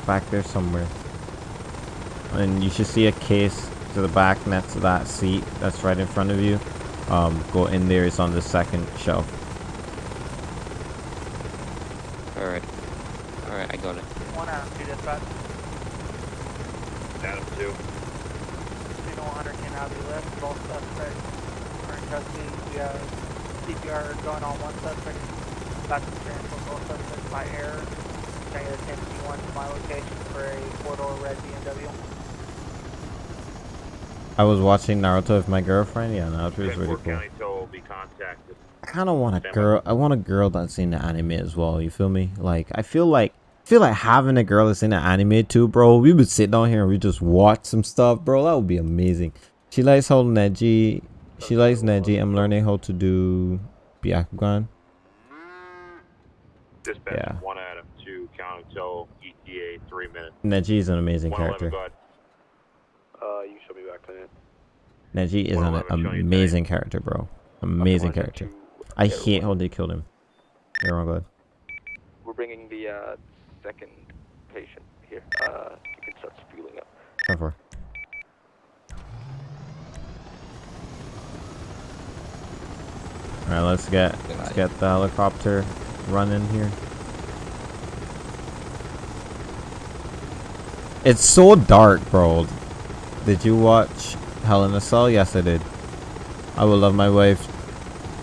Back there somewhere. And you should see a case to the back next to that seat that's right in front of you. Um, go in there. It's on the second shelf. All right. All right, I got it. One Adam, two dispatch. Adam two. Casino 100 can now be left. Both suspects are in custody. We have CPR going on one suspect. Back to transport both suspects by air. Trying to get a 10 to my location for a four-door red BMW. I was watching Naruto with my girlfriend. Yeah, Naruto is really cool. County tow will be contacted. I kind of want a girl. I want a girl that's in the anime as well. You feel me? Like I feel like I feel like having a girl that's in the anime too, bro. We would sit down here and we just watch some stuff, bro. That would be amazing. She likes holding Neji. She likes Neji. I'm learning how to do Byakugan. Dispatch Yeah. one Adam two county tow ETA three minutes. Neji is an amazing 111, character. go ahead. Uh, you should be back to it. Neji is an 111, showing you amazing character, bro. Amazing character. I hate how they killed him. You're wrong, good. We're bringing the uh, second patient here. Uh, you can start spooling up. Go for. All right, let's get let's get the helicopter running here. It's so dark, bro. Did you watch Hell in a Cell? Yes, I did. I would love my wife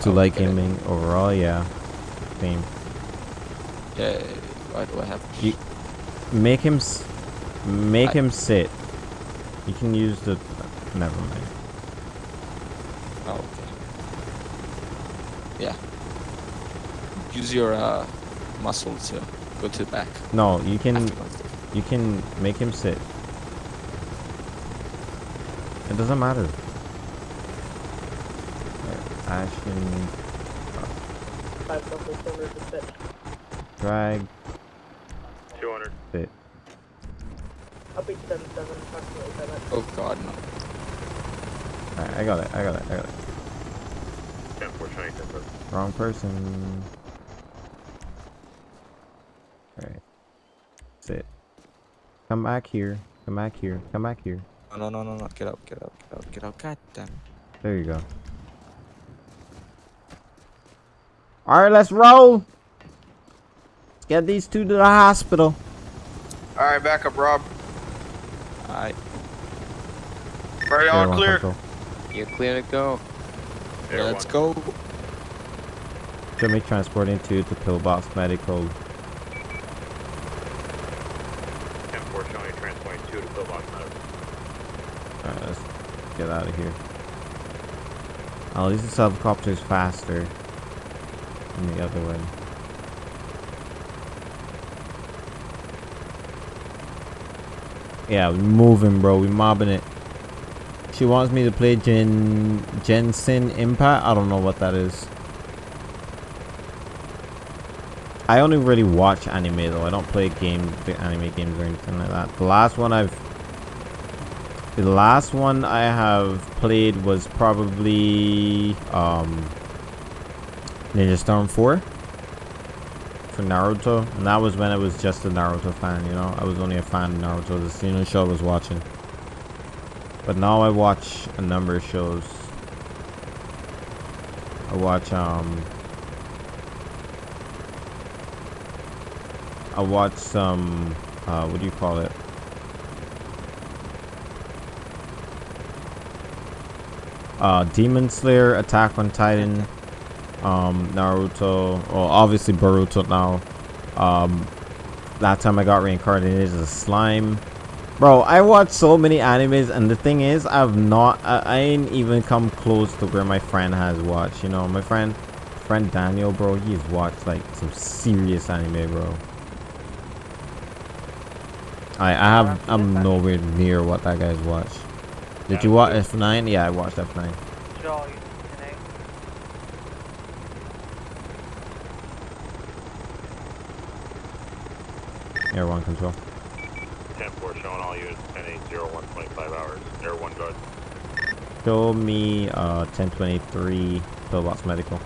to like gaming overall. Yeah, same. Yeah. What do I have? You make him s- make I- him sit. You can use the. Never mind. Oh, okay. Yeah. Use your uh, muscle to go to the back. No, you can. You can make him sit. It doesn't matter. Alright, Ashton, Five local cylinders to fit. drag, Two hundred. sit. I'll be 7 7, approximately 7. Oh god, no. Alright, I got it. I got it. I got it. Ten four twenty ten four. Wrong person. Alright. Sit. Come back here. Come back here. Come back here. No, no, no, no, no. Get up, get up, get up, get up. God damn. it. There you go. Alright, let's roll. Let's get these two to the hospital. Alright, back up, Rob. Alright. Ready Air on clear. control. You're clear to go. Yeah, let's go. Jimmy transporting two to Pillbox Medical. Ten four showing transporting two to pillbox medical. Alright, let's get out of here. At least this helicopter is faster than the other one. Yeah, we moving, bro. We mobbing it. She wants me to play Gen Genshin Impact. I don't know what that is. I only really watch anime though. I don't play game anime games or anything like that. The last one I've the last one I have played was probably um Ninja Storm 4 for Naruto. And that was when I was just a Naruto fan, you know. I was only a fan of Naruto. The only show I was watching. But now I watch a number of shows. I watch um I watch some uh what do you call it? Uh Demon Slayer, Attack on Titan, um Naruto, well obviously Boruto now. Um that time I got reincarnated as a slime. Bro, I watch so many animes and the thing is I've not I, I ain't even come close to where my friend has watched, you know. My friend friend Daniel, bro, he's watched like some serious anime, bro. I I have I'm nowhere near what that guy's watched. Did you watch F9? Yeah, I watched F9. Air 1 control. 10-4 showing all units 10-8-0-125 hours. Air 1 guard. Show me uh, 1023 Pillbox Medical.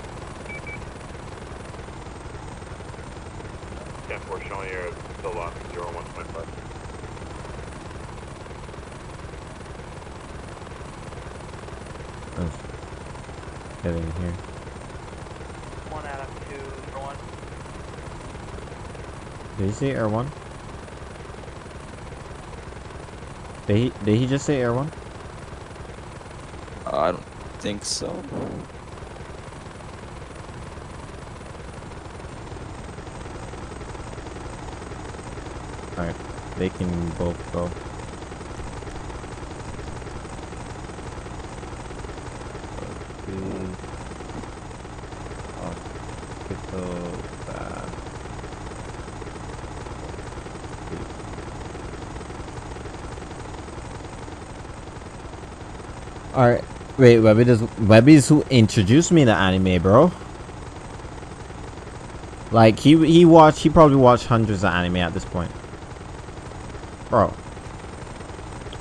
10-4 showing your Pillbox 0-125. Let's get in here. One Adam, two, for one. Did he say air one? Did he did he just say air one? Uh, I don't think so. Alright. They can both go. Hospital bath. Alright. Wait, Webby does Webby's who introduced me to anime, bro. Like he he watched he probably watched hundreds of anime at this point. Bro.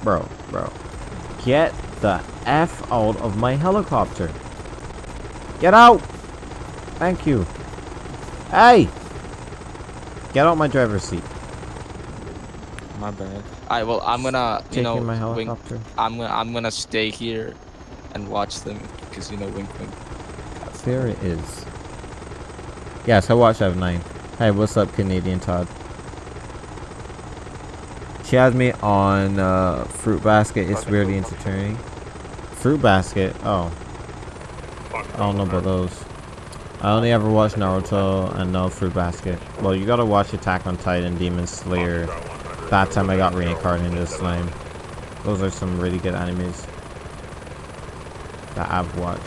Bro, bro. Get the F out of my helicopter. Get out! Thank you. Hey! Get out my driver's seat. My bad. Alright, well I'm gonna you Taking know my helicopter. I'm gonna I'm gonna stay here and watch them because you know wink wink. There it is. Yes, I watched F9. Hey, what's up, Canadian Todd? She has me on uh, Fruit Basket. It's really entertaining. Fruit Basket? Oh. I don't know about those. I only ever watched Naruto and no Fruit Basket. Well, you gotta watch Attack on Titan, Demon Slayer. That time I got reincarnated as slime. Those are some really good animes that I've watched.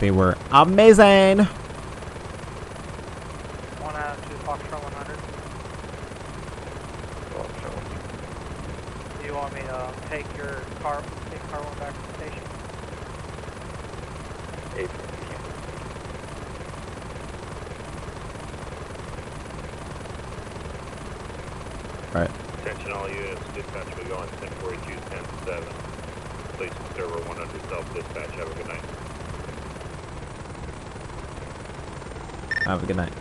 They were amazing! One Adam, two, Foxtrot 100. Do you want me to take your car, take car one back to the station? Eight. Right. Attention all units, dispatch will go on 1042, 10-7. Place server 100 self-dispatch. Have a good night. Have a good night.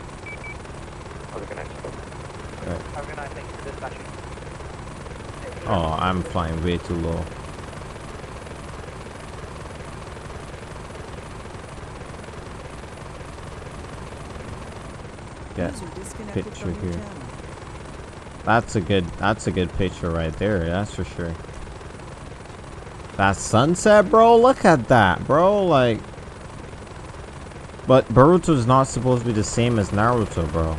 Have a good night. Right. Have a good night, thank you for dispatching. Oh, I'm flying way too low. Get picture here. That's a good that's a good picture right there, that's for sure. That sunset, bro, look at that, bro, like But Boruto's not supposed to be the same as Naruto, bro.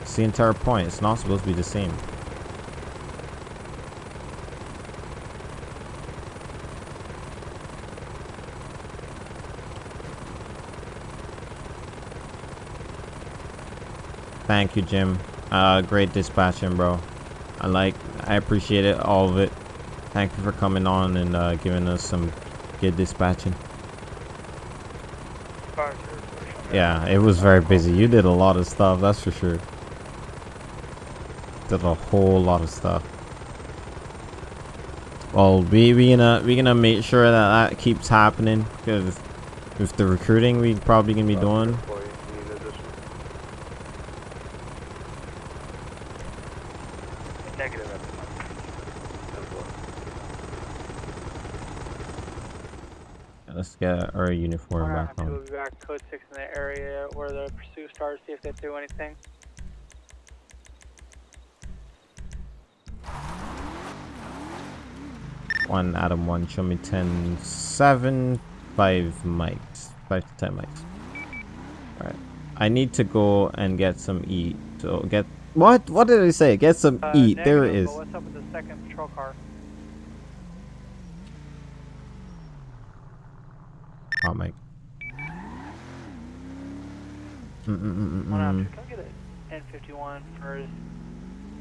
It's the entire point. It's not supposed to be the same. Thank you, Jim. Uh, great dispatching, bro. I like, I appreciate it, all of it. Thank you for coming on and uh, giving us some good dispatching. Yeah, it was very busy. You did a lot of stuff, that's for sure. Did a whole lot of stuff. Well, we we gonna we gonna make sure that that keeps happening because With the recruiting we probably gonna be doing. Employee, you need addition. Negative at the moment. Let's get our uniform Alright, back I'm on. gonna be back code six in the area where the pursuit starts. See if they do anything. One Adam one, show me 10, 7, 5 mics. 5 to 10 mics. Alright. I need to go and get some eat. So get what? What did I say? Get some Uh, eat. There it negative, is. What's up with the second patrol car? Oh my. Mm mm mm mm. One out two. Come get an N51 for his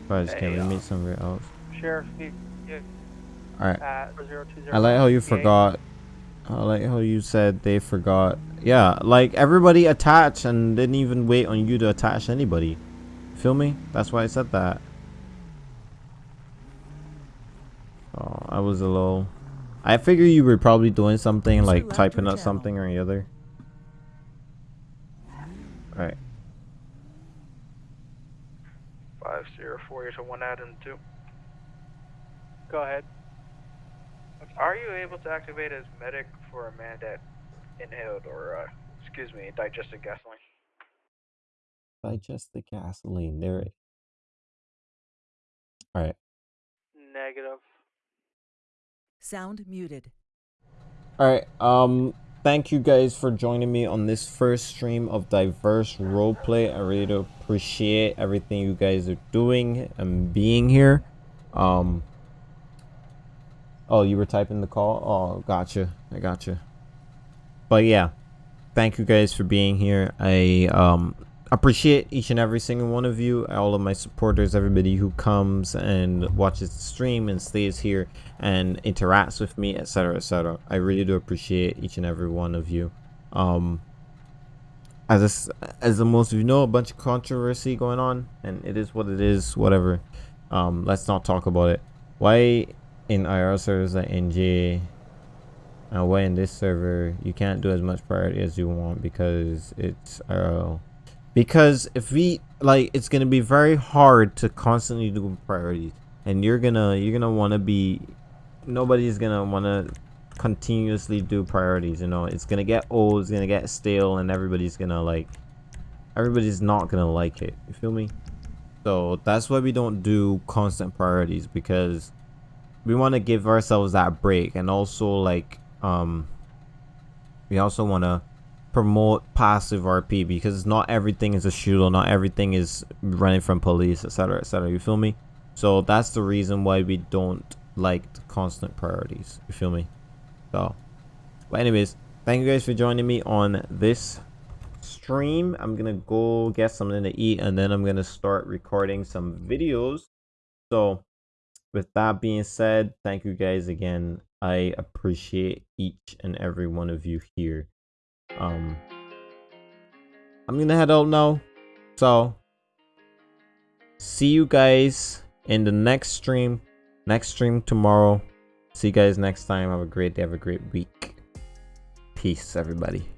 Guys, can we uh, meet somewhere else? sheriff. He, he, Alright. at 020 I like how you forgot. I like how you said they forgot. Yeah, like everybody attached and didn't even wait on you to attach anybody. Feel me? That's why I said that. Oh, I was a little. I figure you were probably doing something like typing up channel. something or the other. Right. Five zero four. You're to one Adam two. Go ahead. Are you able to activate as medic for a man that inhaled or, uh, excuse me, digested gasoline? Digest the gasoline. There it. Alright. Negative. Sound muted. Alright, um, thank you guys for joining me on this first stream of Diverse Roleplay. I really do appreciate everything you guys are doing and being here. Um, oh, you were typing the call? Oh, gotcha. I gotcha. But yeah, thank you guys for being here. I, um, appreciate each and every single one of you, all of my supporters, everybody who comes and watches the stream and stays here and interacts with me, etc., etc. I really do appreciate each and every one of you. Um, as s as the most of you know, a bunch of controversy going on, and it is what it is. Whatever. Um, let's not talk about it. Why in IR servers like NJ, and why in this server you can't do as much priority as you want because it's IRL because if we like it's gonna be very hard to constantly do priorities. And you're gonna you're gonna want to be nobody's gonna want to continuously do priorities you know? It's gonna get old it's gonna get stale and everybody's gonna like everybody's not gonna like it. You feel me? So that's why we don't do constant priorities because we want to give ourselves that break. And also like um we also want to promote passive RP because not everything is a shooter, not everything is running from police, etc., etc. You feel me? So that's the reason why we don't like constant priorities. You feel me? So, but anyways, thank you guys for joining me on this stream. I'm gonna go get something to eat and then I'm gonna start recording some videos. So, with that being said, thank you guys again. I appreciate each and every one of you here um i'm gonna head out now so see you guys in the next stream next stream tomorrow. See you guys next time. Have a great day. Have a great week. Peace everybody